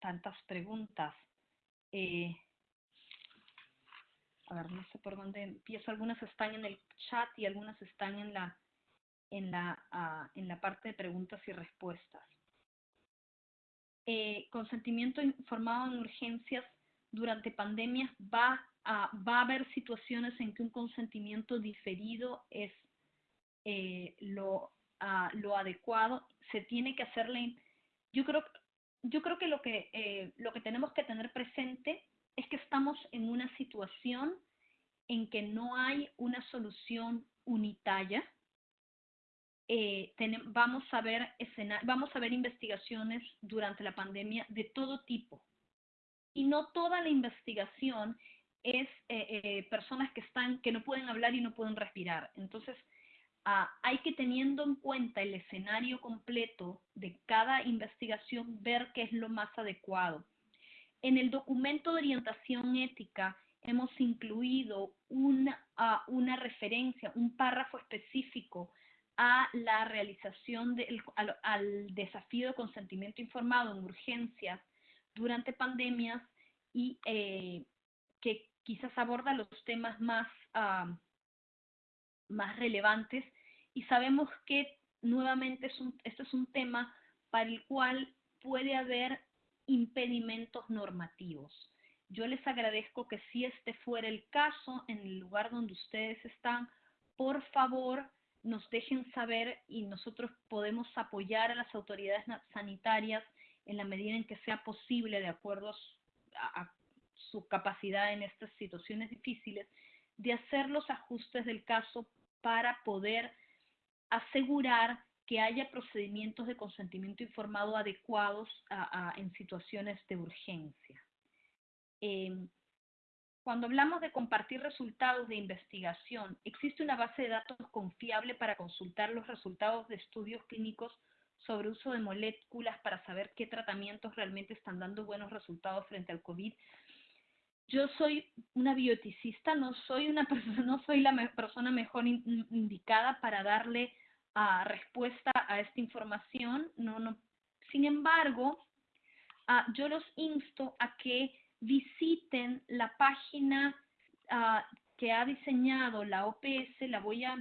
tantas preguntas. Eh, a ver, no sé por dónde empiezo. Algunas están en el chat y algunas están en la, en la, ah, en la parte de preguntas y respuestas. Eh, consentimiento informado en urgencias durante pandemias va a, va a haber situaciones en que un consentimiento diferido es eh, lo, ah, lo adecuado. Se tiene que hacerle, yo creo, yo creo que lo que, eh, lo que tenemos que tener presente es que estamos en una situación en que no hay una solución unitaria eh, vamos, a ver vamos a ver investigaciones durante la pandemia de todo tipo. Y no toda la investigación es eh, eh, personas que, están, que no pueden hablar y no pueden respirar. Entonces, ah, hay que teniendo en cuenta el escenario completo de cada investigación, ver qué es lo más adecuado. En el documento de orientación ética hemos incluido una, ah, una referencia, un párrafo específico a la realización del al, desafío de consentimiento informado en urgencias durante pandemias y eh, que quizás aborda los temas más, más relevantes y sabemos que nuevamente es un, este es un tema para el cual puede haber impedimentos normativos. Yo les agradezco que si este fuera el caso en el lugar donde ustedes están, por favor nos dejen saber y nosotros podemos apoyar a las autoridades sanitarias en la medida en que sea posible, de acuerdo a, su capacidad en estas situaciones difíciles, de hacer los ajustes del caso para poder asegurar que haya procedimientos de consentimiento informado adecuados en situaciones de urgencia. Em, cuando hablamos de compartir resultados de investigación, existe una base de datos confiable para consultar los resultados de estudios clínicos sobre uso de moléculas para saber qué tratamientos realmente están dando buenos resultados frente al COVID. Yo soy una bioticista, no soy, una persona, no soy la persona mejor indicada para darle uh, respuesta a esta información. No, no. Sin embargo, uh, yo los insto a que visiten la página ah, que ha diseñado la OPS, la voy a,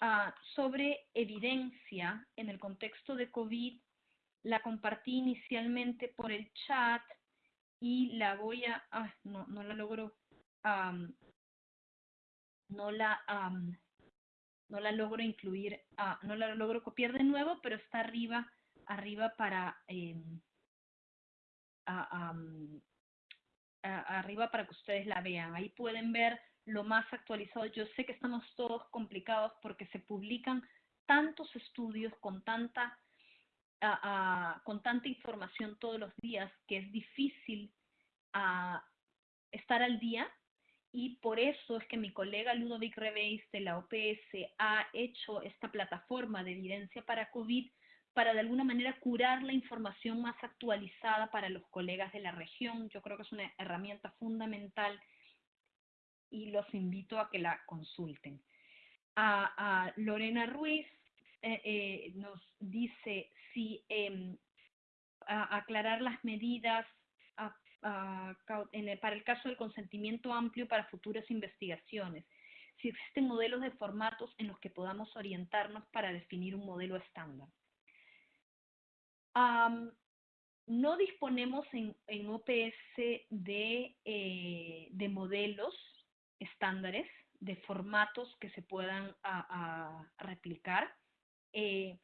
ah, sobre evidencia en el contexto de COVID, la compartí inicialmente por el chat y la voy a, ah, no, no la logro, no la, no la logro incluir, no la logro copiar de nuevo, pero está arriba, arriba para, em, arriba para que ustedes la vean. Ahí pueden ver lo más actualizado. Yo sé que estamos todos complicados porque se publican tantos estudios con tanta, con tanta información todos los días que es difícil estar al día y por eso es que mi colega Ludovic Rebeis de la OPS ha hecho esta plataforma de evidencia para COVID para de alguna manera curar la información más actualizada para los colegas de la región. Yo creo que es una herramienta fundamental y los invito a que la consulten. A, Lorena Ruiz eh, eh, nos dice si em, aclarar las medidas para el caso del consentimiento amplio para futuras investigaciones, si existen modelos de formatos en los que podamos orientarnos para definir un modelo estándar no disponemos en, en OPS de, eh, de modelos estándares, de formatos que se puedan replicar. Eh,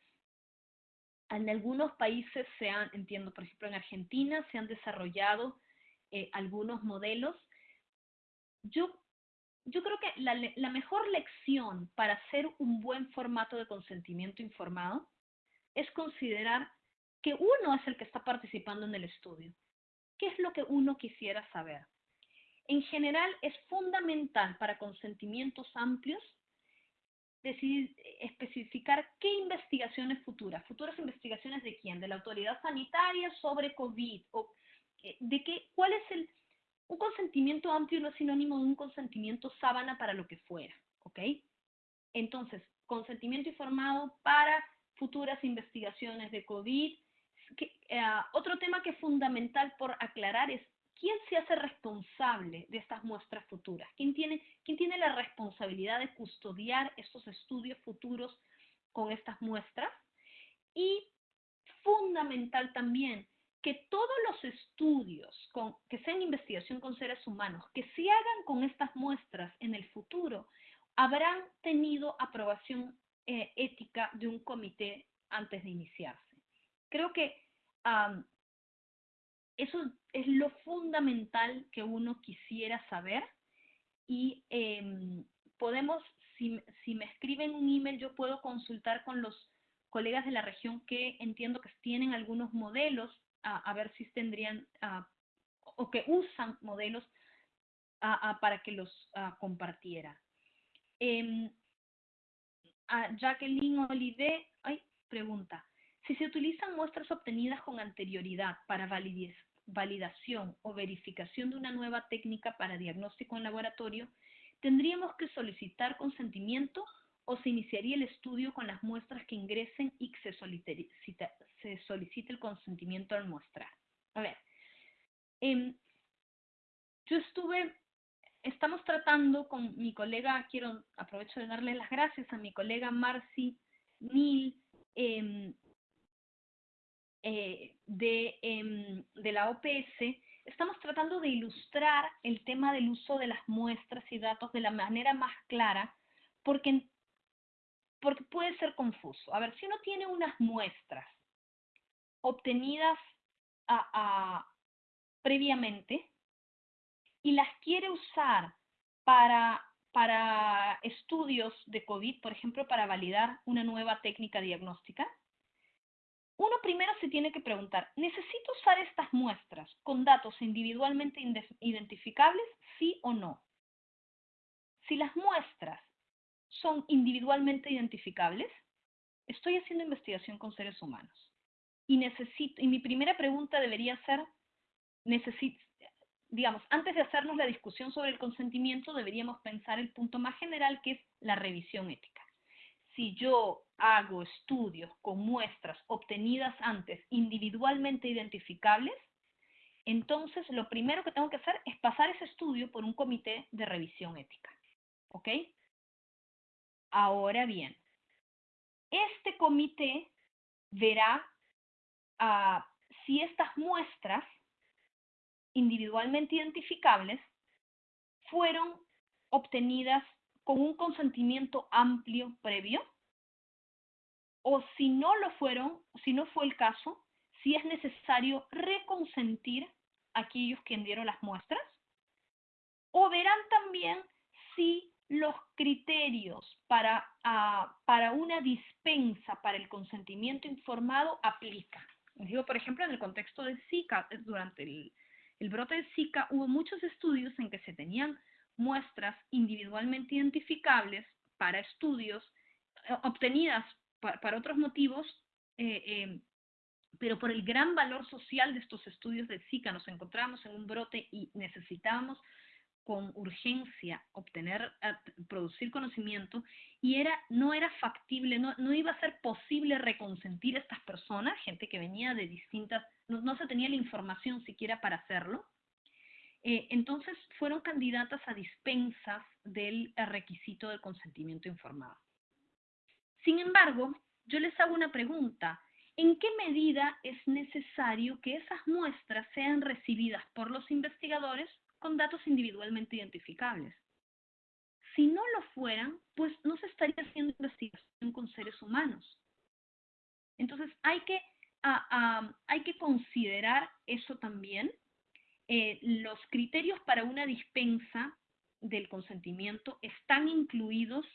en algunos países se han, entiendo, por ejemplo en Argentina, se han desarrollado eh, algunos modelos. Yo, yo creo que la mejor lección para hacer un buen formato de consentimiento informado es considerar que uno es el que está participando en el estudio. ¿Qué es lo que uno quisiera saber? En general, es fundamental para consentimientos amplios especificar qué investigaciones futuras, futuras investigaciones de quién, de la autoridad sanitaria sobre COVID, o eh, de qué, cuál es el, un consentimiento amplio no es sinónimo de un consentimiento sábana para lo que fuera, ¿ok? Entonces, consentimiento informado para futuras investigaciones de COVID. Eh, otro tema que es fundamental por aclarar es quién se hace responsable de estas muestras futuras, quién tiene, quién tiene la responsabilidad de custodiar estos estudios futuros con estas muestras. Y fundamental también que todos los estudios con, que sean investigación con seres humanos, que se hagan con estas muestras en el futuro, habrán tenido aprobación eh, ética de un comité antes de iniciarse. Creo que eso es lo fundamental que uno quisiera saber y em, podemos, si, si, me escriben un email, yo puedo consultar con los colegas de la región que entiendo que tienen algunos modelos, a, ver si tendrían, o que usan modelos para que los compartiera. Em, Jacqueline Olivet ay, pregunta, si se utilizan muestras obtenidas con anterioridad para validación o verificación de una nueva técnica para diagnóstico en laboratorio, ¿tendríamos que solicitar consentimiento o se iniciaría el estudio con las muestras que ingresen y se solicite, se solicite el consentimiento al mostrar? A ver, em, yo estuve estamos tratando con mi colega, quiero aprovecho de darle las gracias a mi colega Marcy Neal em, eh, de, em, de la OPS, estamos tratando de ilustrar el tema del uso de las muestras y datos de la manera más clara, porque, porque puede ser confuso. A ver, si uno tiene unas muestras obtenidas a, previamente, y las quiere usar para, para estudios de COVID, por ejemplo, para validar una nueva técnica diagnóstica, uno primero se tiene que preguntar, ¿necesito usar estas muestras con datos individualmente identificables, sí o no? Si las muestras son individualmente identificables, estoy haciendo investigación con seres humanos. Y necesito, y mi primera pregunta debería ser, necesito, digamos, antes de hacernos la discusión sobre el consentimiento, deberíamos pensar el punto más general que es la revisión ética. Si yo hago estudios con muestras obtenidas antes individualmente identificables, entonces lo primero que tengo que hacer es pasar ese estudio por un comité de revisión ética. ¿Ok? Ahora bien, este comité verá ah, si estas muestras individualmente identificables fueron obtenidas con un consentimiento amplio previo o si no lo fueron, si no fue el caso, si es necesario reconsentir a aquellos que dieron las muestras o verán también si los criterios para, ah, para una dispensa para el consentimiento informado aplican. Digo, por ejemplo, en el contexto de Zika, durante el, el brote de Zika hubo muchos estudios en que se tenían muestras individualmente identificables para estudios eh, obtenidas para otros motivos, eh, eh, pero por el gran valor social de estos estudios de Zika nos encontramos en un brote y necesitábamos con urgencia obtener, producir conocimiento y era, no era factible, no, no iba a ser posible reconsentir a estas personas, gente que venía de distintas, no, se tenía la información siquiera para hacerlo. Eh, entonces fueron candidatas a dispensas del requisito del consentimiento informado. Sin embargo, yo les hago una pregunta. ¿En qué medida es necesario que esas muestras sean recibidas por los investigadores con datos individualmente identificables? Si no lo fueran, pues no se estaría haciendo investigación con seres humanos. Entonces hay que, hay que considerar eso también. Eh, los criterios para una dispensa del consentimiento están incluidos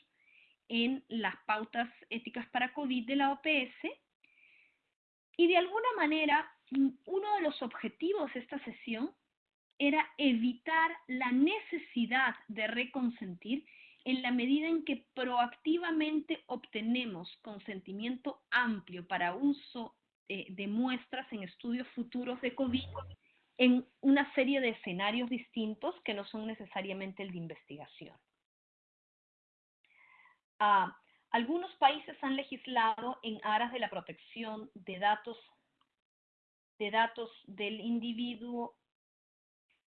en las pautas éticas para COVID de la OPS y de alguna manera uno de los objetivos de esta sesión era evitar la necesidad de reconsentir en la medida en que proactivamente obtenemos consentimiento amplio para uso eh, de muestras en estudios futuros de COVID en una serie de escenarios distintos que no son necesariamente el de investigación. Ah, algunos países han legislado en aras de la protección de datos, de datos del individuo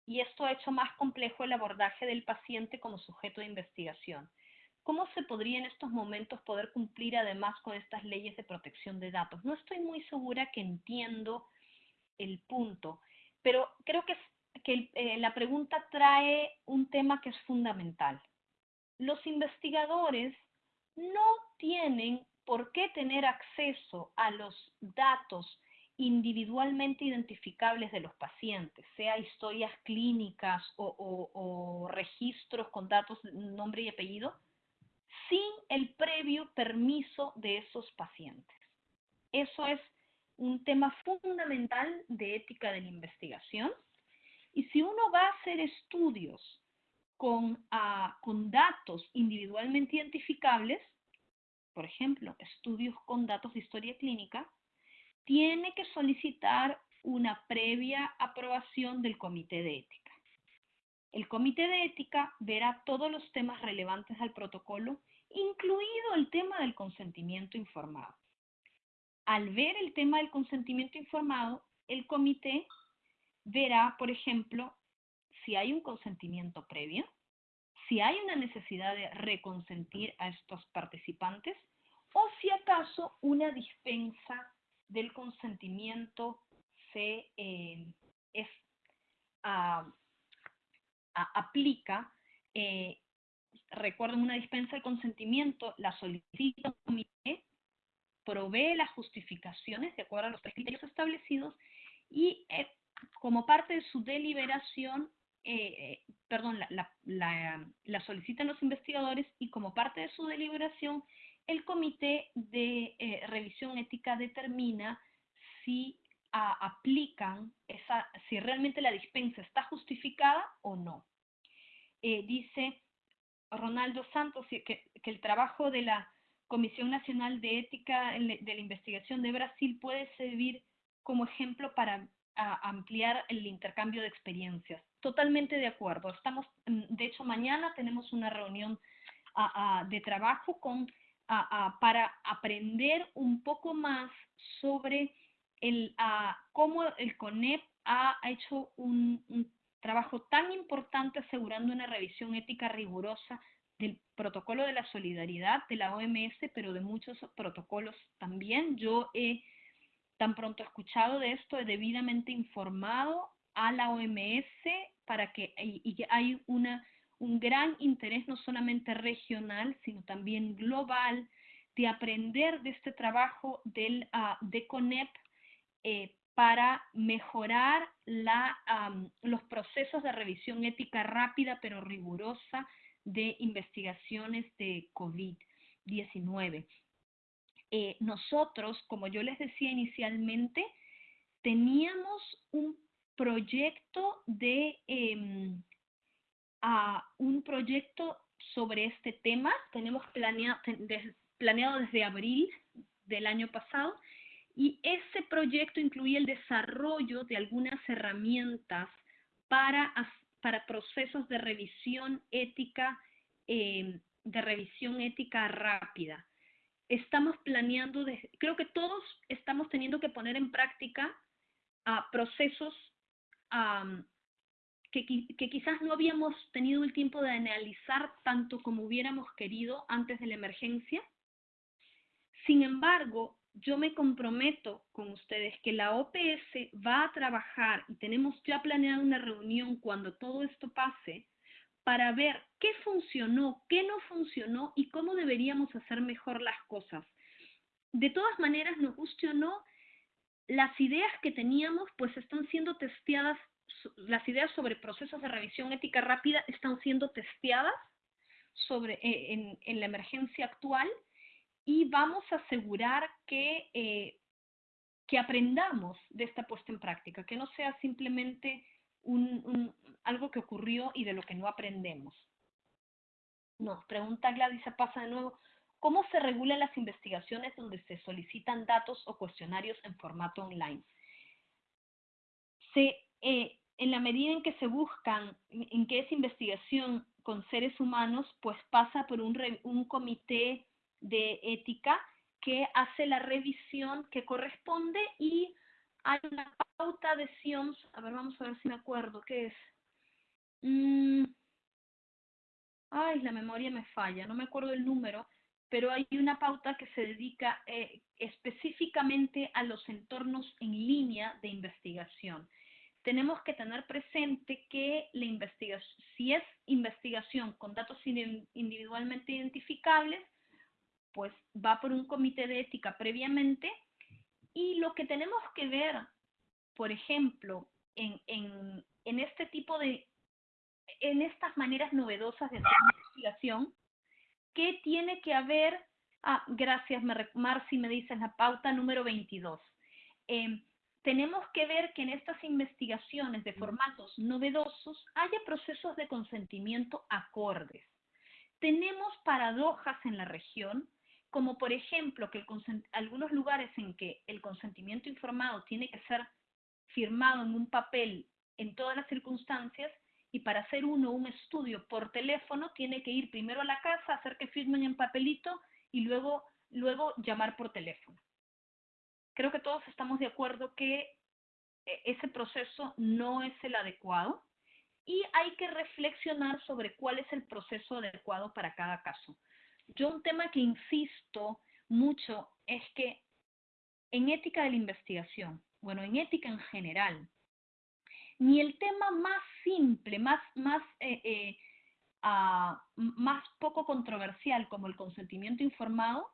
y esto ha hecho más complejo el abordaje del paciente como sujeto de investigación. ¿Cómo se podría en estos momentos poder cumplir además con estas leyes de protección de datos? No estoy muy segura que entiendo el punto, pero creo que, que eh, la pregunta trae un tema que es fundamental. Los investigadores no tienen por qué tener acceso a los datos individualmente identificables de los pacientes, sea historias clínicas o, registros con datos, nombre y apellido, sin el previo permiso de esos pacientes. Eso es un tema fundamental de ética de la investigación. Y si uno va a hacer estudios con, ah, con datos individualmente identificables, por ejemplo, estudios con datos de historia clínica, tiene que solicitar una previa aprobación del comité de ética. El comité de ética verá todos los temas relevantes al protocolo, incluido el tema del consentimiento informado. Al ver el tema del consentimiento informado, el comité verá, por ejemplo, si hay un consentimiento previo, si hay una necesidad de reconsentir a estos participantes o si acaso una dispensa del consentimiento se eh, es, aplica, eh, recuerden una dispensa de consentimiento, la solicita un comité, provee las justificaciones de acuerdo a los criterios establecidos y eh, como parte de su deliberación, perdón, la, la solicitan los investigadores y como parte de su deliberación el comité de eh, revisión ética determina si aplican esa, si realmente la dispensa está justificada o no. Eh, dice Ronaldo Santos que, el trabajo de la Comisión Nacional de Ética de la Investigación de Brasil puede servir como ejemplo para ampliar el intercambio de experiencias. Totalmente de acuerdo. Estamos, mm, de hecho, mañana tenemos una reunión de trabajo con para aprender un poco más sobre el, cómo el CONEP ha hecho un, trabajo tan importante asegurando una revisión ética rigurosa del protocolo de la solidaridad de la OMS, pero de muchos protocolos también. Yo he tan pronto escuchado de esto, he debidamente informado a la OMS para que y, hay una un gran interés no solamente regional, sino también global, de aprender de este trabajo del, uh, de CONEP eh, para mejorar la, los procesos de revisión ética rápida pero rigurosa de investigaciones de COVID-19. Eh, nosotros, como yo les decía inicialmente, teníamos un proyecto de em, a un proyecto sobre este tema. Tenemos planeado, planeado desde abril del año pasado y ese proyecto incluía el desarrollo de algunas herramientas para, para procesos de revisión ética, eh, de revisión ética rápida. Estamos planeando, creo que todos estamos teniendo que poner en práctica a procesos que, quizás no habíamos tenido el tiempo de analizar tanto como hubiéramos querido antes de la emergencia. Sin embargo, yo me comprometo con ustedes que la OPS va a trabajar y tenemos ya planeado una reunión cuando todo esto pase para ver qué funcionó, qué no funcionó y cómo deberíamos hacer mejor las cosas. De todas maneras, nos guste o no, las ideas que teníamos pues están siendo testeadas, las ideas sobre procesos de revisión ética rápida están siendo testeadas sobre, eh, en, en la emergencia actual y vamos a asegurar que, eh, que aprendamos de esta puesta en práctica, que no sea simplemente un, algo que ocurrió y de lo que no aprendemos. Nos pregunta Gladys pasa de nuevo, ¿cómo se regulan las investigaciones donde se solicitan datos o cuestionarios en formato online? Se, eh, en la medida en que se buscan, en que es investigación con seres humanos, pues pasa por un, comité de ética que hace la revisión que corresponde y hay una pauta de SIOMS, a ver, vamos a ver si me acuerdo, ¿qué es? Mm, ay, la memoria me falla, no me acuerdo el número, pero hay una pauta que se dedica eh, específicamente a los entornos en línea de investigación. Tenemos que tener presente que la investigación, si es investigación con datos individualmente identificables, pues va por un comité de ética previamente y lo que tenemos que ver, por ejemplo, en, en, este tipo de, en estas maneras novedosas de hacer investigación, ¿qué tiene que haber? Ah, gracias, Marci, me dices la pauta número 22. Em, tenemos que ver que en estas investigaciones de formatos novedosos haya procesos de consentimiento acordes. Tenemos paradojas en la región como por ejemplo que algunos lugares en que el consentimiento informado tiene que ser firmado en un papel en todas las circunstancias y para hacer uno un estudio por teléfono tiene que ir primero a la casa, hacer que firmen en papelito y luego, luego llamar por teléfono. Creo que todos estamos de acuerdo que eh, ese proceso no es el adecuado y hay que reflexionar sobre cuál es el proceso adecuado para cada caso. Yo un tema que insisto mucho es que en ética de la investigación, bueno, en ética en general, ni el tema más simple, más, más, eh, eh, ah, más poco controversial como el consentimiento informado,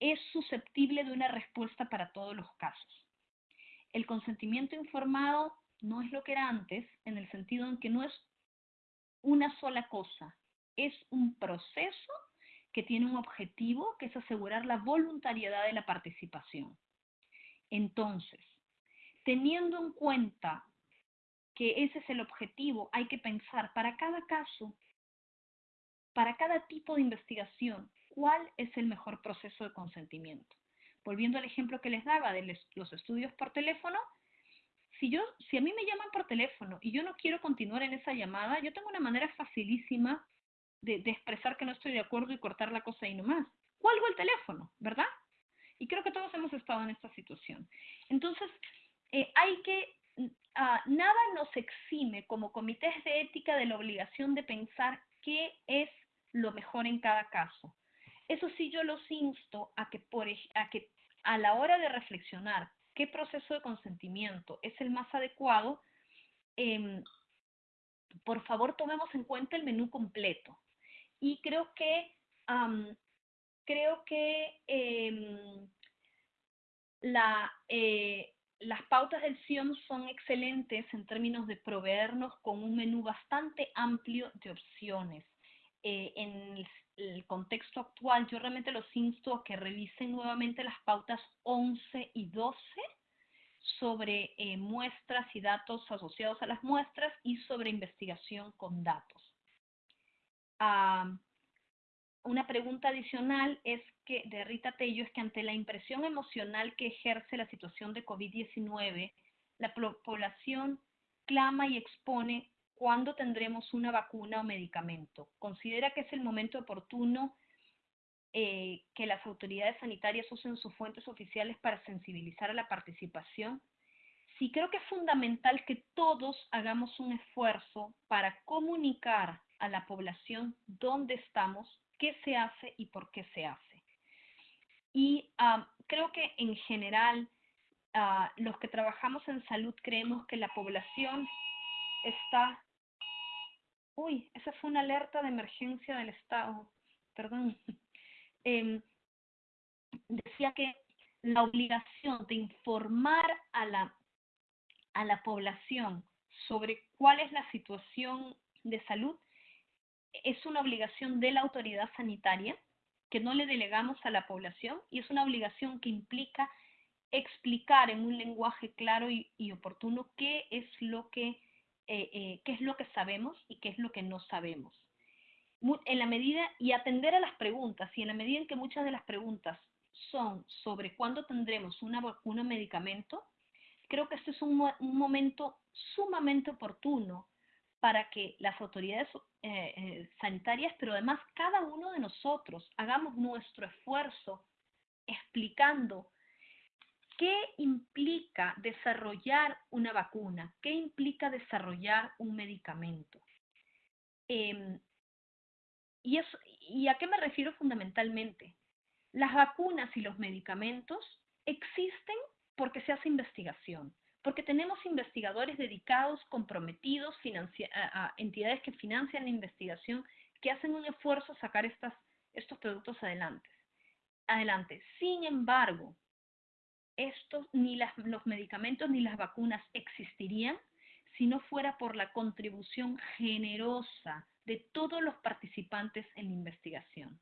es susceptible de una respuesta para todos los casos. El consentimiento informado no es lo que era antes, en el sentido en que no es una sola cosa, es un proceso que tiene un objetivo que es asegurar la voluntariedad de la participación. Entonces, teniendo en cuenta que ese es el objetivo, hay que pensar para cada caso, para cada tipo de investigación, cuál es el mejor proceso de consentimiento. Volviendo al ejemplo que les daba de los estudios por teléfono, si, yo, si a mí me llaman por teléfono y yo no quiero continuar en esa llamada, yo tengo una manera facilísima de, expresar que no estoy de acuerdo y cortar la cosa ahí nomás. Cuelgo el teléfono, ¿verdad? Y creo que todos hemos estado en esta situación. Entonces, eh, hay que, uh, nada nos exime como comités de ética de la obligación de pensar qué es lo mejor en cada caso. Eso sí, yo los insto a que, por, a que a la hora de reflexionar qué proceso de consentimiento es el más adecuado, eh, por favor tomemos en cuenta el menú completo y creo que, creo que em, la, eh, las pautas del SIOM son excelentes en términos de proveernos con un menú bastante amplio de opciones. Eh, en el, contexto actual, yo realmente los insto a que revisen nuevamente las pautas 11 y 12 sobre eh, muestras y datos asociados a las muestras y sobre investigación con datos una pregunta adicional es que, de Rita Tello, es que ante la impresión emocional que ejerce la situación de COVID-19, la población clama y expone cuándo tendremos una vacuna o medicamento. ¿Considera que es el momento oportuno eh, que las autoridades sanitarias usen sus fuentes oficiales para sensibilizar a la participación? Sí, creo que es fundamental que todos hagamos un esfuerzo para comunicar a la población dónde estamos, qué se hace y por qué se hace. Y creo que en general ah, los que trabajamos en salud creemos que la población está... Uy, esa fue una alerta de emergencia del Estado, perdón. Em, decía que la obligación de informar a la, a la población sobre cuál es la situación de salud es una obligación de la autoridad sanitaria que no le delegamos a la población y es una obligación que implica explicar en un lenguaje claro y, oportuno qué es lo que eh, eh, qué es lo que sabemos y qué es lo que no sabemos. En la medida y atender a las preguntas y en la medida en que muchas de las preguntas son sobre cuándo tendremos una vacuna medicamento, creo que este es un, un momento sumamente oportuno para que las autoridades eh, eh, sanitarias, pero además cada uno de nosotros hagamos nuestro esfuerzo explicando qué implica desarrollar una vacuna, qué implica desarrollar un medicamento. Em, y, ¿Y a qué me refiero fundamentalmente? Las vacunas y los medicamentos existen porque se hace investigación porque tenemos investigadores dedicados, comprometidos, a, entidades que financian la investigación, que hacen un esfuerzo a sacar estas, estos productos adelante. adelante. Sin embargo, estos, ni los medicamentos ni las vacunas existirían si no fuera por la contribución generosa de todos los participantes en la investigación.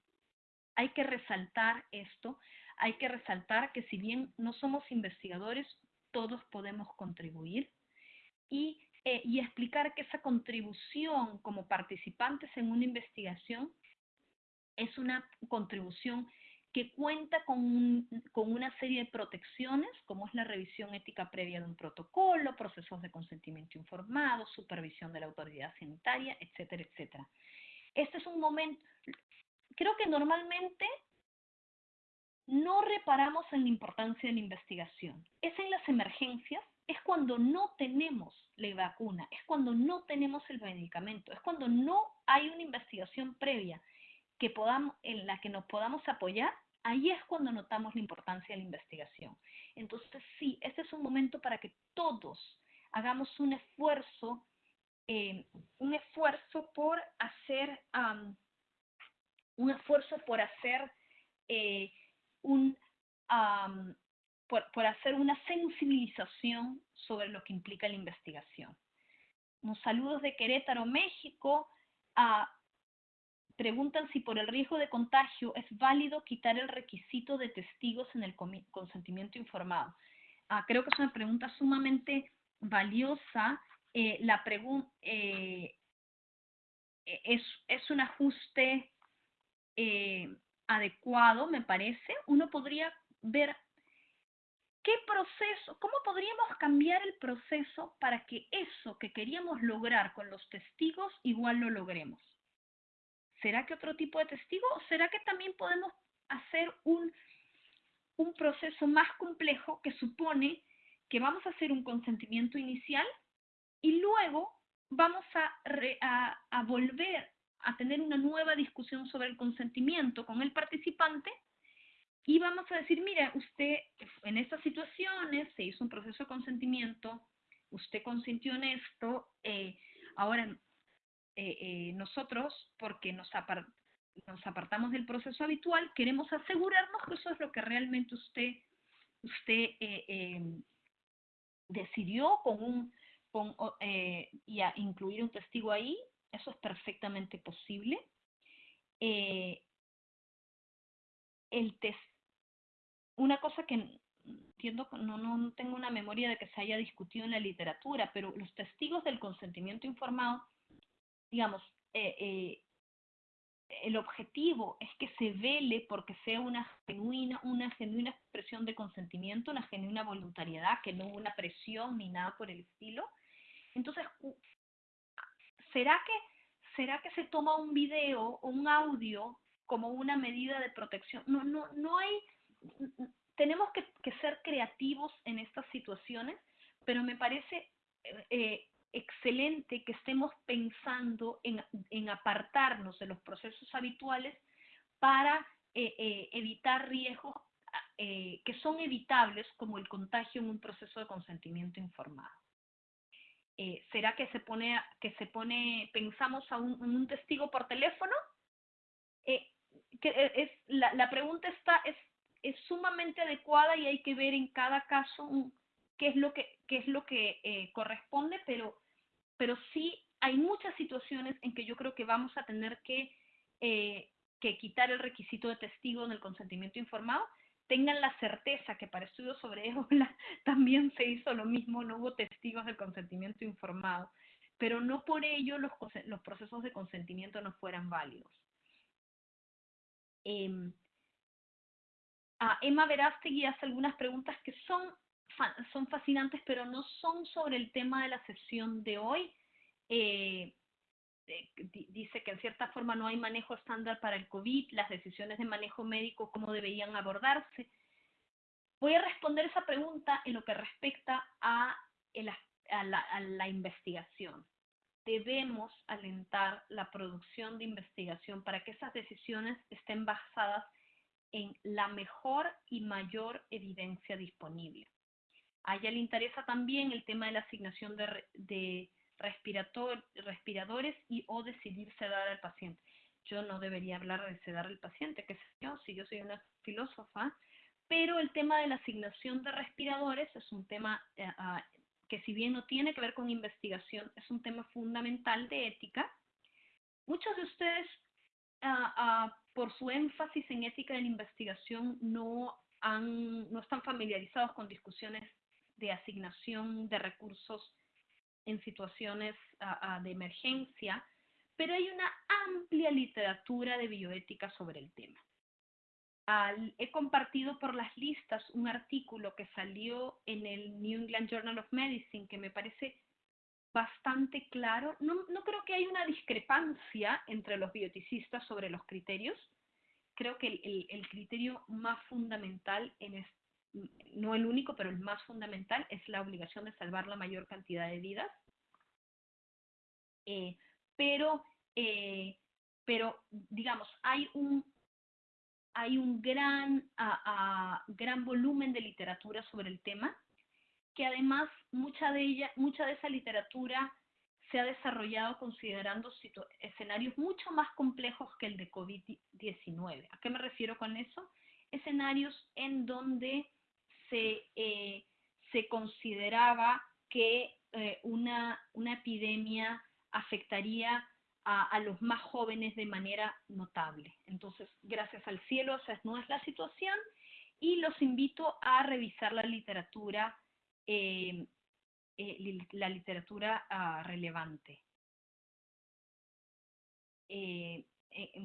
Hay que resaltar esto, hay que resaltar que si bien no somos investigadores, todos podemos contribuir y, eh, y explicar que esa contribución como participantes en una investigación es una contribución que cuenta con, con, una serie de protecciones, como es la revisión ética previa de un protocolo, procesos de consentimiento informado, supervisión de la autoridad sanitaria, etcétera, etcétera. Este es un momento, creo que normalmente no reparamos en la importancia de la investigación. Es en las emergencias, es cuando no tenemos la vacuna, es cuando no tenemos el medicamento, es cuando no hay una investigación previa que podamos, en la que nos podamos apoyar, ahí es cuando notamos la importancia de la investigación. Entonces, sí, este es un momento para que todos hagamos un esfuerzo, eh, un esfuerzo por hacer, un esfuerzo por hacer eh, un, por, hacer una sensibilización sobre lo que implica la investigación. Unos saludos de Querétaro, México. Ah, preguntan si por el riesgo de contagio es válido quitar el requisito de testigos en el consentimiento informado. Ah, creo que es una pregunta sumamente valiosa. Eh, la pregunta eh, es, es, un ajuste eh, adecuado, me parece, uno podría ver qué proceso, cómo podríamos cambiar el proceso para que eso que queríamos lograr con los testigos igual lo logremos. ¿Será que otro tipo de testigo o será que también podemos hacer un, un proceso más complejo que supone que vamos a hacer un consentimiento inicial y luego vamos a, a volver a tener una nueva discusión sobre el consentimiento con el participante y vamos a decir, mira, usted en estas situaciones se hizo un proceso de consentimiento, usted consintió en esto, eh, ahora eh, eh, nosotros, porque nos, nos apartamos del proceso habitual, queremos asegurarnos que eso es lo que realmente usted, usted decidió con un, con, y a incluir un testigo ahí, eso es perfectamente posible. Eh, una cosa que entiendo, no, no tengo una memoria de que se haya discutido en la literatura, pero los testigos del consentimiento informado, digamos, eh, eh, el objetivo es que se vele porque sea una genuina, una genuina expresión de consentimiento, una genuina voluntariedad, que no una presión ni nada por el estilo. Entonces, ¿será que, ¿será que se toma un video o un audio como una medida de protección? No, no, no hay, tenemos que, ser creativos en estas situaciones, pero me parece eh, excelente que estemos pensando en, apartarnos de los procesos habituales para eh, eh, evitar riesgos eh, que son evitables como el contagio en un proceso de consentimiento informado. Eh, ¿Será que se pone, que se pone, pensamos a un, testigo por teléfono? Eh, que es, la, la, pregunta está, es, es, sumamente adecuada y hay que ver en cada caso qué es lo que, qué es lo que corresponde, pero, pero sí hay muchas situaciones en que yo creo que vamos a tener que, que quitar el requisito de testigo en el consentimiento informado, tengan la certeza que para estudios sobre ébola también se hizo lo mismo, no hubo testigos del consentimiento informado, pero no por ello los, los procesos de consentimiento no fueran válidos. Eh, a Emma Verástegui hace algunas preguntas que son, son fascinantes, pero no son sobre el tema de la sesión de hoy. Eh, dice que en cierta forma no hay manejo estándar para el COVID, las decisiones de manejo médico, cómo deberían abordarse. Voy a responder esa pregunta en lo que respecta a, a, la, a la investigación. Debemos alentar la producción de investigación para que esas decisiones estén basadas en la mejor y mayor evidencia disponible. A ella le interesa también el tema de la asignación de, de respiradores y o decidir sedar al paciente. Yo no debería hablar de sedar al paciente, que sé yo, si yo soy una filósofa, pero el tema de la asignación de respiradores es un tema eh, ah, que si bien no tiene que ver con investigación, es un tema fundamental de ética. Muchos de ustedes, ah, ah, por su énfasis en ética de la investigación, no están familiarizados con discusiones de asignación de recursos en situaciones de emergencia, pero hay una amplia literatura de bioética sobre el tema. he compartido por las listas un artículo que salió en el New England Journal of Medicine que me parece bastante claro. No, no creo que haya una discrepancia entre los bioticistas sobre los criterios. Creo que el, el, criterio más fundamental, en no el único, pero el más fundamental, es la obligación de salvar la mayor cantidad de vidas. Eh, pero, eh, pero, digamos, hay un, hay un gran, gran volumen de literatura sobre el tema, que además mucha de, ella, mucha de esa literatura se ha desarrollado considerando escenarios mucho más complejos que el de COVID-19. ¿A qué me refiero con eso? Escenarios en donde se, eh, se consideraba que una, una epidemia afectaría a, los más jóvenes de manera notable. Entonces, gracias al cielo, esa no es la situación y los invito a revisar la literatura, eh, eh, la literatura ah, relevante. Eh,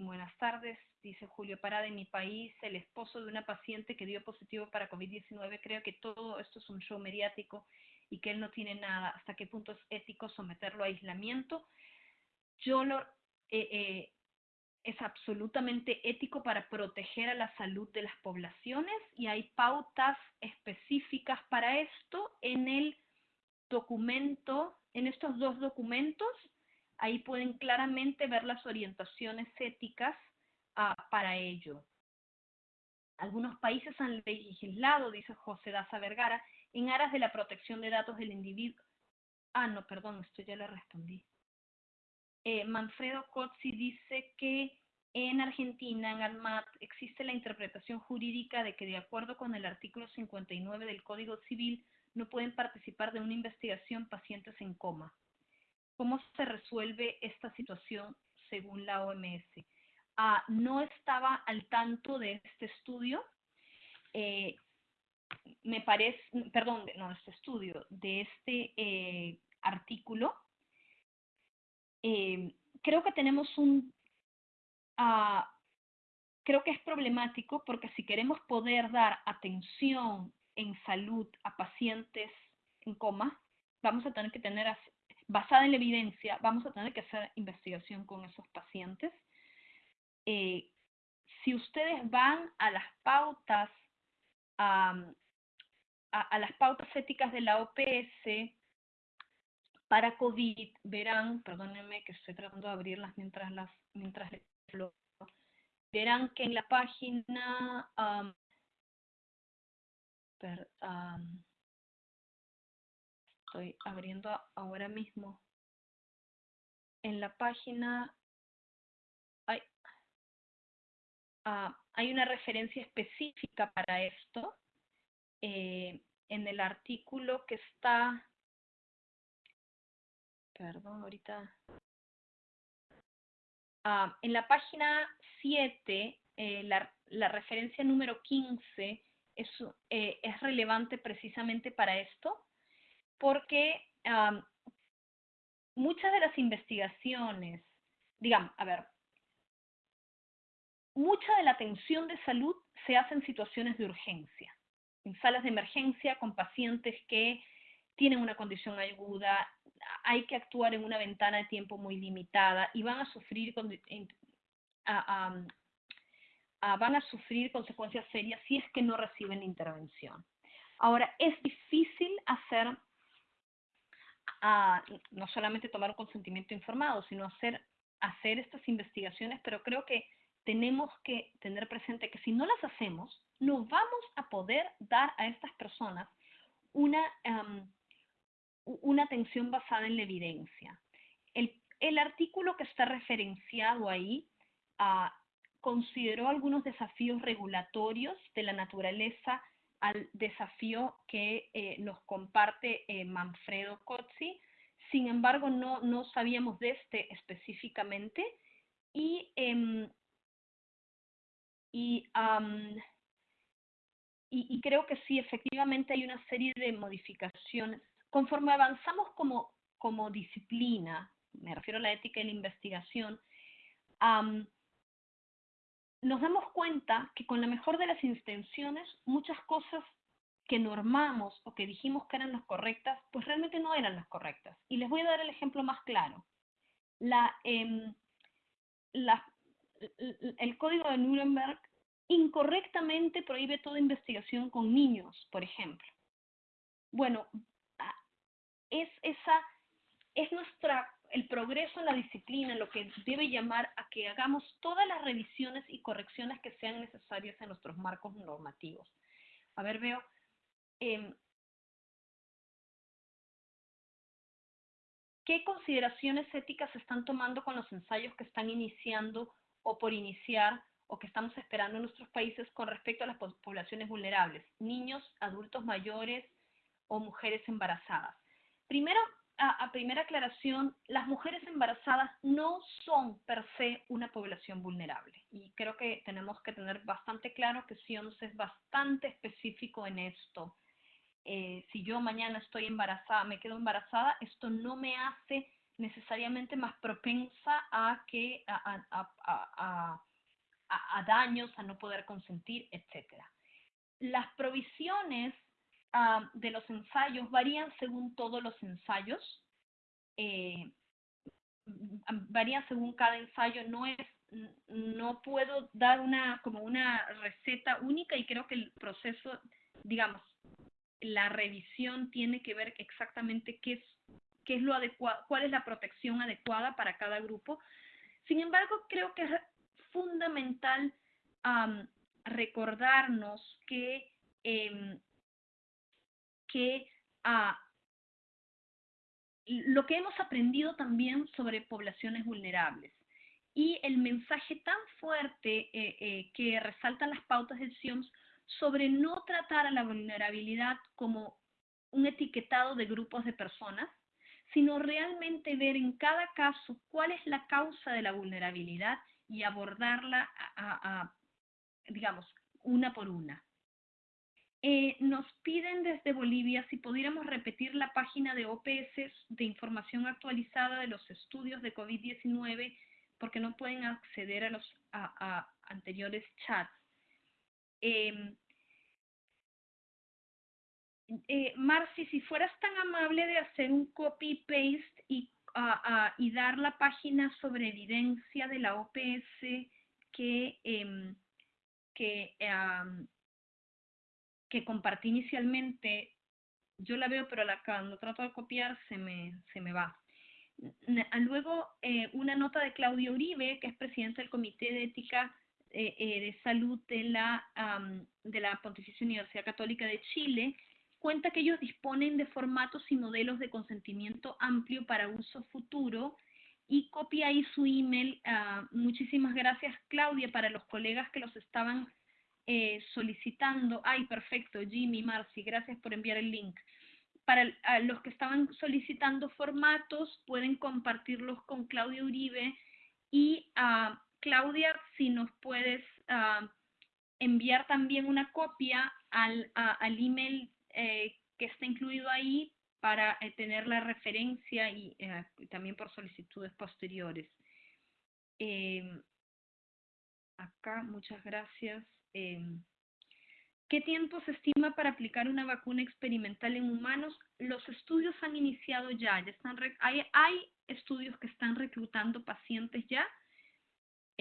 buenas tardes, dice Julio Parada, en mi país, el esposo de una paciente que dio positivo para COVID-19, creo que todo esto es un show mediático y que él no tiene nada, hasta qué punto es ético someterlo a aislamiento. Yo lo, eh, eh, es absolutamente ético para proteger a la salud de las poblaciones y hay pautas específicas para esto en el documento, en estos dos documentos, ahí pueden claramente ver las orientaciones éticas uh, para ello. Algunos países han legislado, dice José Daza Vergara, en aras de la protección de datos del individuo. Ah, no, perdón, esto ya le respondí. Eh, Manfredo Cozzi dice que en Argentina, en ANMAT, existe la interpretación jurídica de que de acuerdo con el artículo 59 del Código Civil no pueden participar de una investigación pacientes en coma. ¿Cómo se resuelve esta situación según la OMS? Ah, no estaba al tanto de este estudio. Eh, me parece, perdón, no, este estudio, de este eh, artículo, eh, creo que tenemos un, uh, creo que es problemático porque si queremos poder dar atención en salud a pacientes en coma, vamos a tener que tener, basada en la evidencia, vamos a tener que hacer investigación con esos pacientes. Eh, si ustedes van a las pautas a, las pautas éticas de la OPS para COVID, verán, perdónenme que estoy tratando de abrirlas mientras las mientras verán que en la página estoy abriendo ahora mismo. En la página hay, ah, hay una referencia específica para esto eh, en el artículo que está perdón ahorita. Ah, en la página 7 eh, la, la, referencia número 15 es, eh, es relevante precisamente para esto porque muchas de las investigaciones, digamos, a ver, mucha de la atención de salud se hace en situaciones de urgencia, en salas de emergencia con pacientes que tienen una condición aguda, hay que actuar en una ventana de tiempo muy limitada y van a sufrir, van a sufrir consecuencias serias si es que no reciben intervención. Ahora, es difícil hacer a no solamente tomar un consentimiento informado, sino hacer, hacer estas investigaciones, pero creo que tenemos que tener presente que si no las hacemos, no vamos a poder dar a estas personas una, una atención basada en la evidencia. El, el, artículo que está referenciado ahí uh, consideró algunos desafíos regulatorios de la naturaleza al desafío que eh, nos comparte eh, Manfredo Cozzi. Sin embargo, no, no, sabíamos de este específicamente y, y, y, y, creo que sí, efectivamente hay una serie de modificaciones. Conforme avanzamos como, como disciplina, me refiero a la ética y la investigación, nos damos cuenta que con la mejor de las intenciones, muchas cosas que normamos o que dijimos que eran las correctas, pues realmente no eran las correctas. Y les voy a dar el ejemplo más claro. La, eh, la, el código de Nuremberg incorrectamente prohíbe toda investigación con niños, por ejemplo. Bueno, es, esa, es nuestra el progreso en la disciplina lo que debe llamar a que hagamos todas las revisiones y correcciones que sean necesarias en nuestros marcos normativos. A ver, veo. Eh, ¿Qué consideraciones éticas se están tomando con los ensayos que están iniciando o por iniciar o que estamos esperando en nuestros países con respecto a las poblaciones vulnerables, niños, adultos mayores o mujeres embarazadas? Primero, a, primera aclaración, las mujeres embarazadas no son per se una población vulnerable. Y creo que tenemos que tener bastante claro que CIONS es bastante específico en esto. Eh, si yo mañana estoy embarazada, me quedo embarazada, esto no me hace necesariamente más propensa a, que, a, a, a daños, a no poder consentir, etc. Las provisiones De los ensayos varían según todos los ensayos, eh, varían según cada ensayo, no es, no puedo dar una, como una receta única y creo que el proceso, digamos, la revisión tiene que ver exactamente qué es, qué es lo adecuado, cuál es la protección adecuada para cada grupo. Sin embargo, creo que es fundamental recordarnos que eh, que ah, lo que hemos aprendido también sobre poblaciones vulnerables y el mensaje tan fuerte eh, eh, que resaltan las pautas del CIOMS sobre no tratar a la vulnerabilidad como un etiquetado de grupos de personas, sino realmente ver en cada caso cuál es la causa de la vulnerabilidad y abordarla, digamos, una por una. Eh, nos piden desde Bolivia si pudiéramos repetir la página de OPS de información actualizada de los estudios de COVID-19 porque no pueden acceder a los anteriores chats. Em, eh, Marci, si fueras tan amable de hacer un copy-paste y, y, dar la página sobre evidencia de la OPS que, em, que que compartí inicialmente, yo la veo, pero la, cuando trato de copiar se me, se me va. Luego, eh, una nota de Claudio Uribe, que es presidente del Comité de Ética eh, eh, de Salud de la, de la Pontificia Universidad Católica de Chile, cuenta que ellos disponen de formatos y modelos de consentimiento amplio para uso futuro y copia ahí su email. Ah, muchísimas gracias, Claudia, para los colegas que los estaban eh, solicitando. Ay, perfecto, Jimmy, Marcy, gracias por enviar el link. Para los que estaban solicitando formatos, pueden compartirlos con Claudia Uribe y uh, Claudia, si nos puedes ah, enviar también una copia al, email eh, que está incluido ahí para eh, tener la referencia y también por solicitudes posteriores. Em, acá, muchas gracias. Em, ¿Qué tiempo se estima para aplicar una vacuna experimental en humanos? Los estudios han iniciado ya, ya están hay, estudios que están reclutando pacientes ya,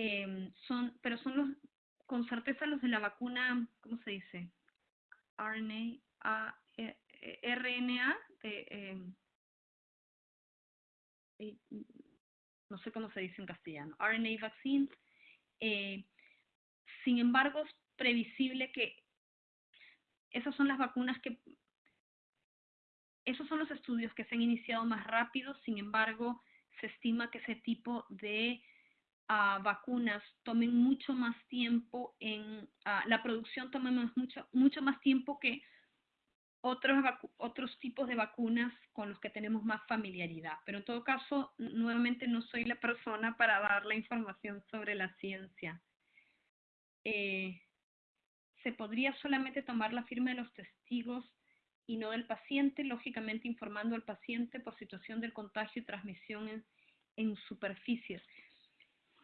Em, son, pero son los, con certeza los de la vacuna, ¿cómo se dice? RNA, A, e, e, RNA, em, no sé cómo se dice en castellano, RNA vaccines. Eh, sin embargo, es previsible que esas son las vacunas que, esos son los estudios que se han iniciado más rápido, sin embargo, se estima que ese tipo de vacunas tomen mucho más tiempo en la producción tome mucho mucho más tiempo que otros otros tipos de vacunas con los que tenemos más familiaridad. Pero en todo caso nuevamente no soy la persona para dar la información sobre la ciencia eh, se podría solamente tomar la firma de los testigos y no del paciente lógicamente informando al paciente por situación del contagio y transmisión en, en superficies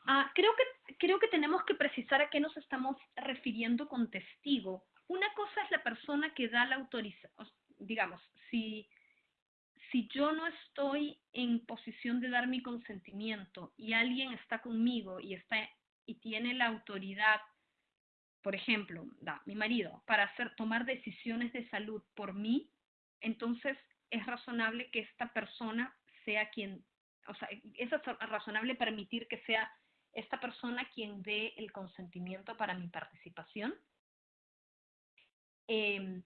Ah, creo, que, creo que tenemos que precisar a qué nos estamos refiriendo con testigo. Una cosa es la persona que da la autorización, digamos, si, si yo no estoy en posición de dar mi consentimiento y alguien está conmigo y, está, y tiene la autoridad, por ejemplo, mi marido, para hacer, tomar decisiones de salud por mí, entonces es razonable que esta persona sea quien, o sea, es razonable permitir que sea esta persona quien dé el consentimiento para mi participación. Em,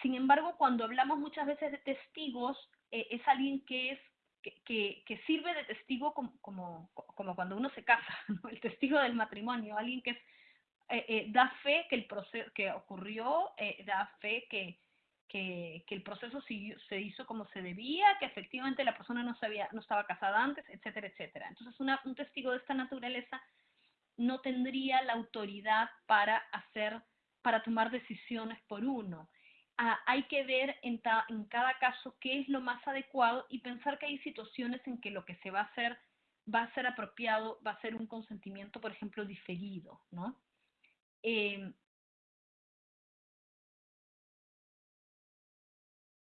sin embargo, cuando hablamos muchas veces de testigos, eh, es alguien que es que, que, sirve de testigo como, como, como, cuando uno se casa, el testigo del matrimonio, alguien que es, eh, eh, da fe que el proceso que ocurrió, da fe que, que, el proceso se hizo como se debía, que efectivamente la persona no, sabía, no estaba casada antes, etcétera, etcétera. Entonces, un testigo de esta naturaleza no tendría la autoridad para hacer, para tomar decisiones por uno. Ah, hay que ver en, en cada caso qué es lo más adecuado y pensar que hay situaciones en que lo que se va a hacer va a ser apropiado, va a ser un consentimiento, por ejemplo, diferido, ¿no?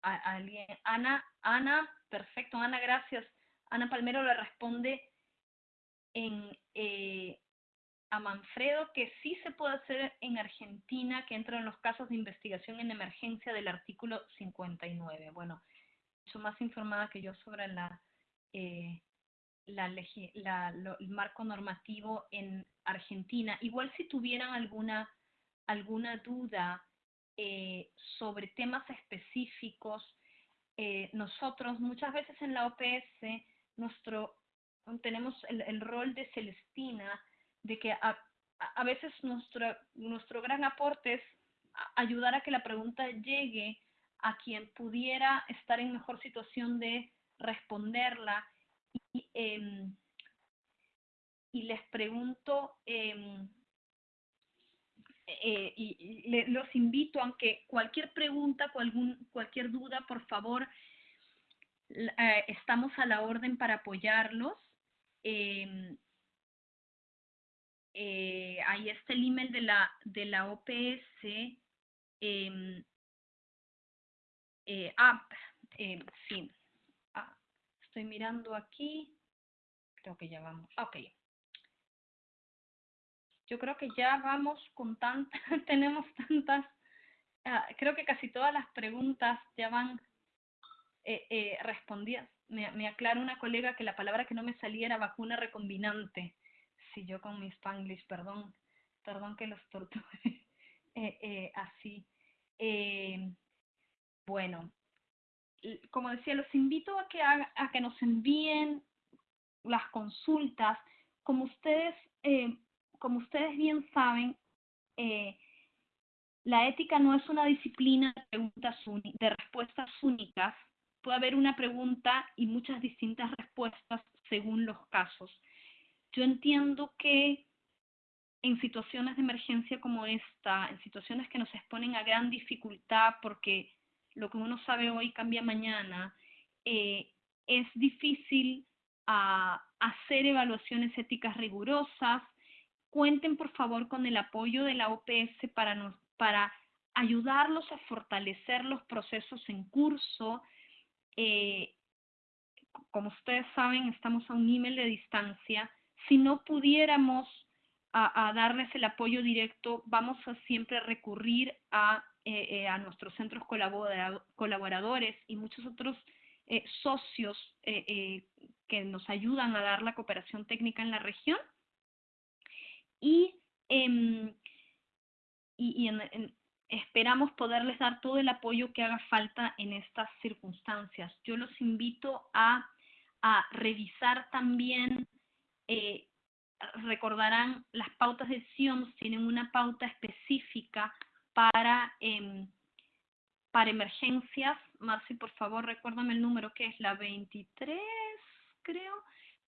Alguien. Ana, Ana, perfecto, Ana, gracias. Ana Palmero le responde en, eh, a Manfredo que sí se puede hacer en Argentina, que entra en los casos de investigación en emergencia del artículo 59. Bueno, mucho más informada que yo sobre la, eh, la, el marco normativo en Argentina. Igual si tuvieran alguna, alguna duda eh, sobre temas específicos. Eh, nosotros muchas veces en la OPS nuestro, tenemos el, rol de Celestina, de que a, a, veces nuestro, nuestro gran aporte es ayudar a que la pregunta llegue a quien pudiera estar en mejor situación de responderla. Y, em, y les pregunto, eh, eh, y los invito, aunque cualquier pregunta, cualquier duda, por favor, eh, estamos a la orden para apoyarlos. Em, eh, ahí está el email de la, de la OPS. Em, ah, em, sí. Estoy mirando aquí. Creo que ya vamos. Ok yo creo que ya vamos con tantas, tenemos tantas, ah, creo que casi todas las preguntas ya van eh, eh, respondidas. Me, me aclara una colega que la palabra que no me salía era vacuna recombinante. si yo con mi spanglish, perdón, perdón que los torture eh, así. Bueno, como decía, los invito a que, a, que nos envíen las consultas. Como ustedes, como ustedes bien saben, la ética no es una disciplina de, preguntas de respuestas únicas. Puede haber una pregunta y muchas distintas respuestas según los casos. Yo entiendo que en situaciones de emergencia como esta, en situaciones que nos exponen a gran dificultad porque lo que uno sabe hoy cambia mañana, eh, es difícil ah, hacer evaluaciones éticas rigurosas. Cuenten por favor con el apoyo de la OPS para, nos, para ayudarlos a fortalecer los procesos en curso. Eh, como ustedes saben, estamos a un email de distancia si no pudiéramos a, darles el apoyo directo, vamos a siempre recurrir a, eh, eh, a nuestros centros colaboradores y muchos otros eh, socios que nos ayudan a dar la cooperación técnica en la región. Y, em, y, esperamos poderles dar todo el apoyo que haga falta en estas circunstancias. Yo los invito a, a revisar también eh, recordarán, las pautas de SIOMS tienen una pauta específica para, em, para emergencias. Marci, por favor, recuérdame el número que es la 23, creo.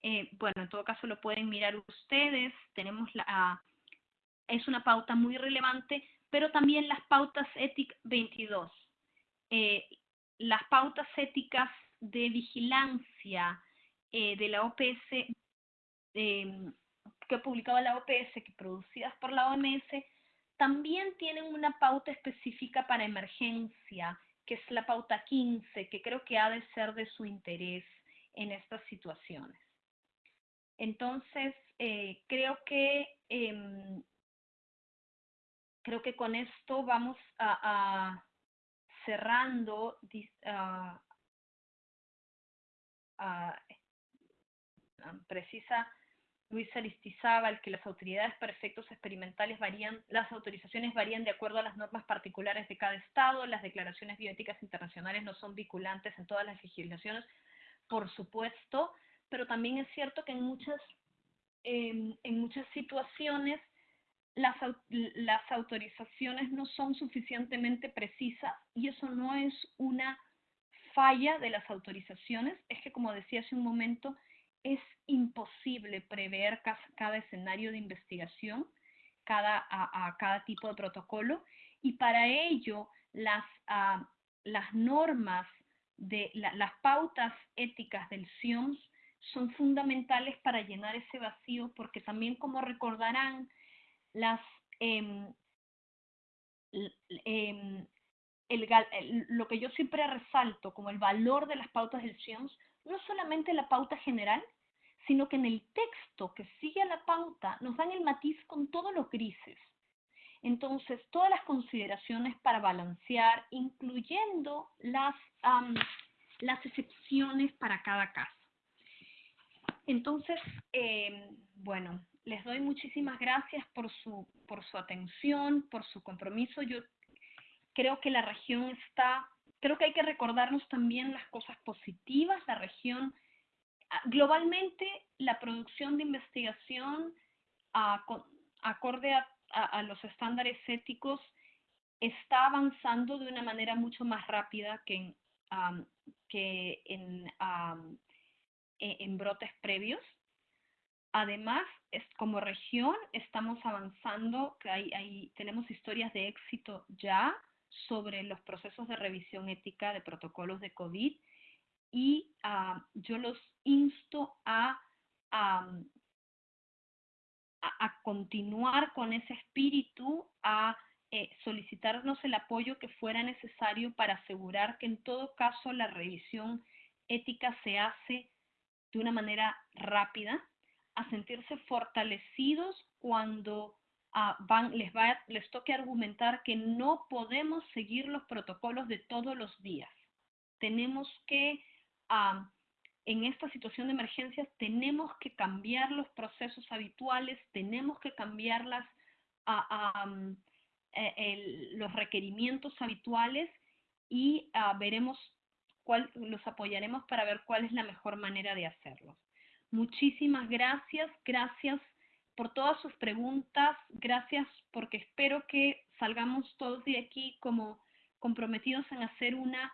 Eh, bueno, en todo caso lo pueden mirar ustedes. Tenemos la, es una pauta muy relevante, pero también las pautas ETIC 22. Eh, las pautas éticas de vigilancia de la OPS Em, que publicaba la OPS, que producidas por la OMS, también tienen una pauta específica para emergencia, que es la pauta 15, que creo que ha de ser de su interés en estas situaciones. Entonces, eh, creo que em, creo que con esto vamos a, cerrando precisa Luis Aristizábal que las autoridades para efectos experimentales varían, las autorizaciones varían de acuerdo a las normas particulares de cada estado, las declaraciones bioéticas internacionales no son vinculantes en todas las legislaciones, por supuesto, pero también es cierto que en muchas, en muchas situaciones las, las autorizaciones no son suficientemente precisas y eso no es una falla de las autorizaciones, es que como decía hace un momento, es imposible prever cada, escenario de investigación, cada, a, cada tipo de protocolo, y para ello las, ah, las normas, de las pautas éticas del CIOMS son fundamentales para llenar ese vacío, porque también, como recordarán, las, em, em, lo que yo siempre resalto como el valor de las pautas del CIOMS, no solamente la pauta general, sino que en el texto que sigue a la pauta nos dan el matiz con todos los grises. Entonces, todas las consideraciones para balancear, incluyendo las, las excepciones para cada caso. Entonces, eh, bueno, les doy muchísimas gracias por su, por su atención, por su compromiso. Yo creo que la región está, creo que hay que recordarnos también las cosas positivas. La región globalmente la producción de investigación acorde a, los estándares éticos está avanzando de una manera mucho más rápida que en, en brotes previos. Además, como región estamos avanzando, tenemos historias de éxito ya sobre los procesos de revisión ética de protocolos de COVID y ah, yo los insto a, a, continuar con ese espíritu, a eh, solicitarnos el apoyo que fuera necesario para asegurar que en todo caso la revisión ética se hace de una manera rápida, a sentirse fortalecidos cuando ah, van, les, va, les toque argumentar que no podemos seguir los protocolos de todos los días. Tenemos que a en esta situación de emergencias tenemos que cambiar los procesos habituales, tenemos que cambiar las, mm, e, los requerimientos habituales y ah, veremos cuál, los apoyaremos para ver cuál es la mejor manera de hacerlo. Muchísimas gracias, gracias por todas sus preguntas, gracias porque espero que salgamos todos de aquí como comprometidos en hacer una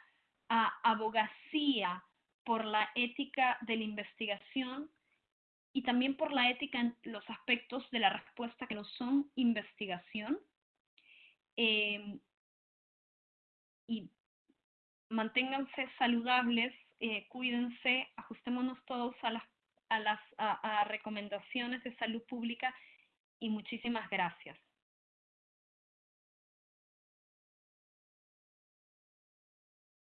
abogacía por la ética de la investigación y también por la ética en los aspectos de la respuesta que no son investigación. Em, y manténganse saludables, eh, cuídense, ajustémonos todos a las, a las a recomendaciones de salud pública y muchísimas gracias.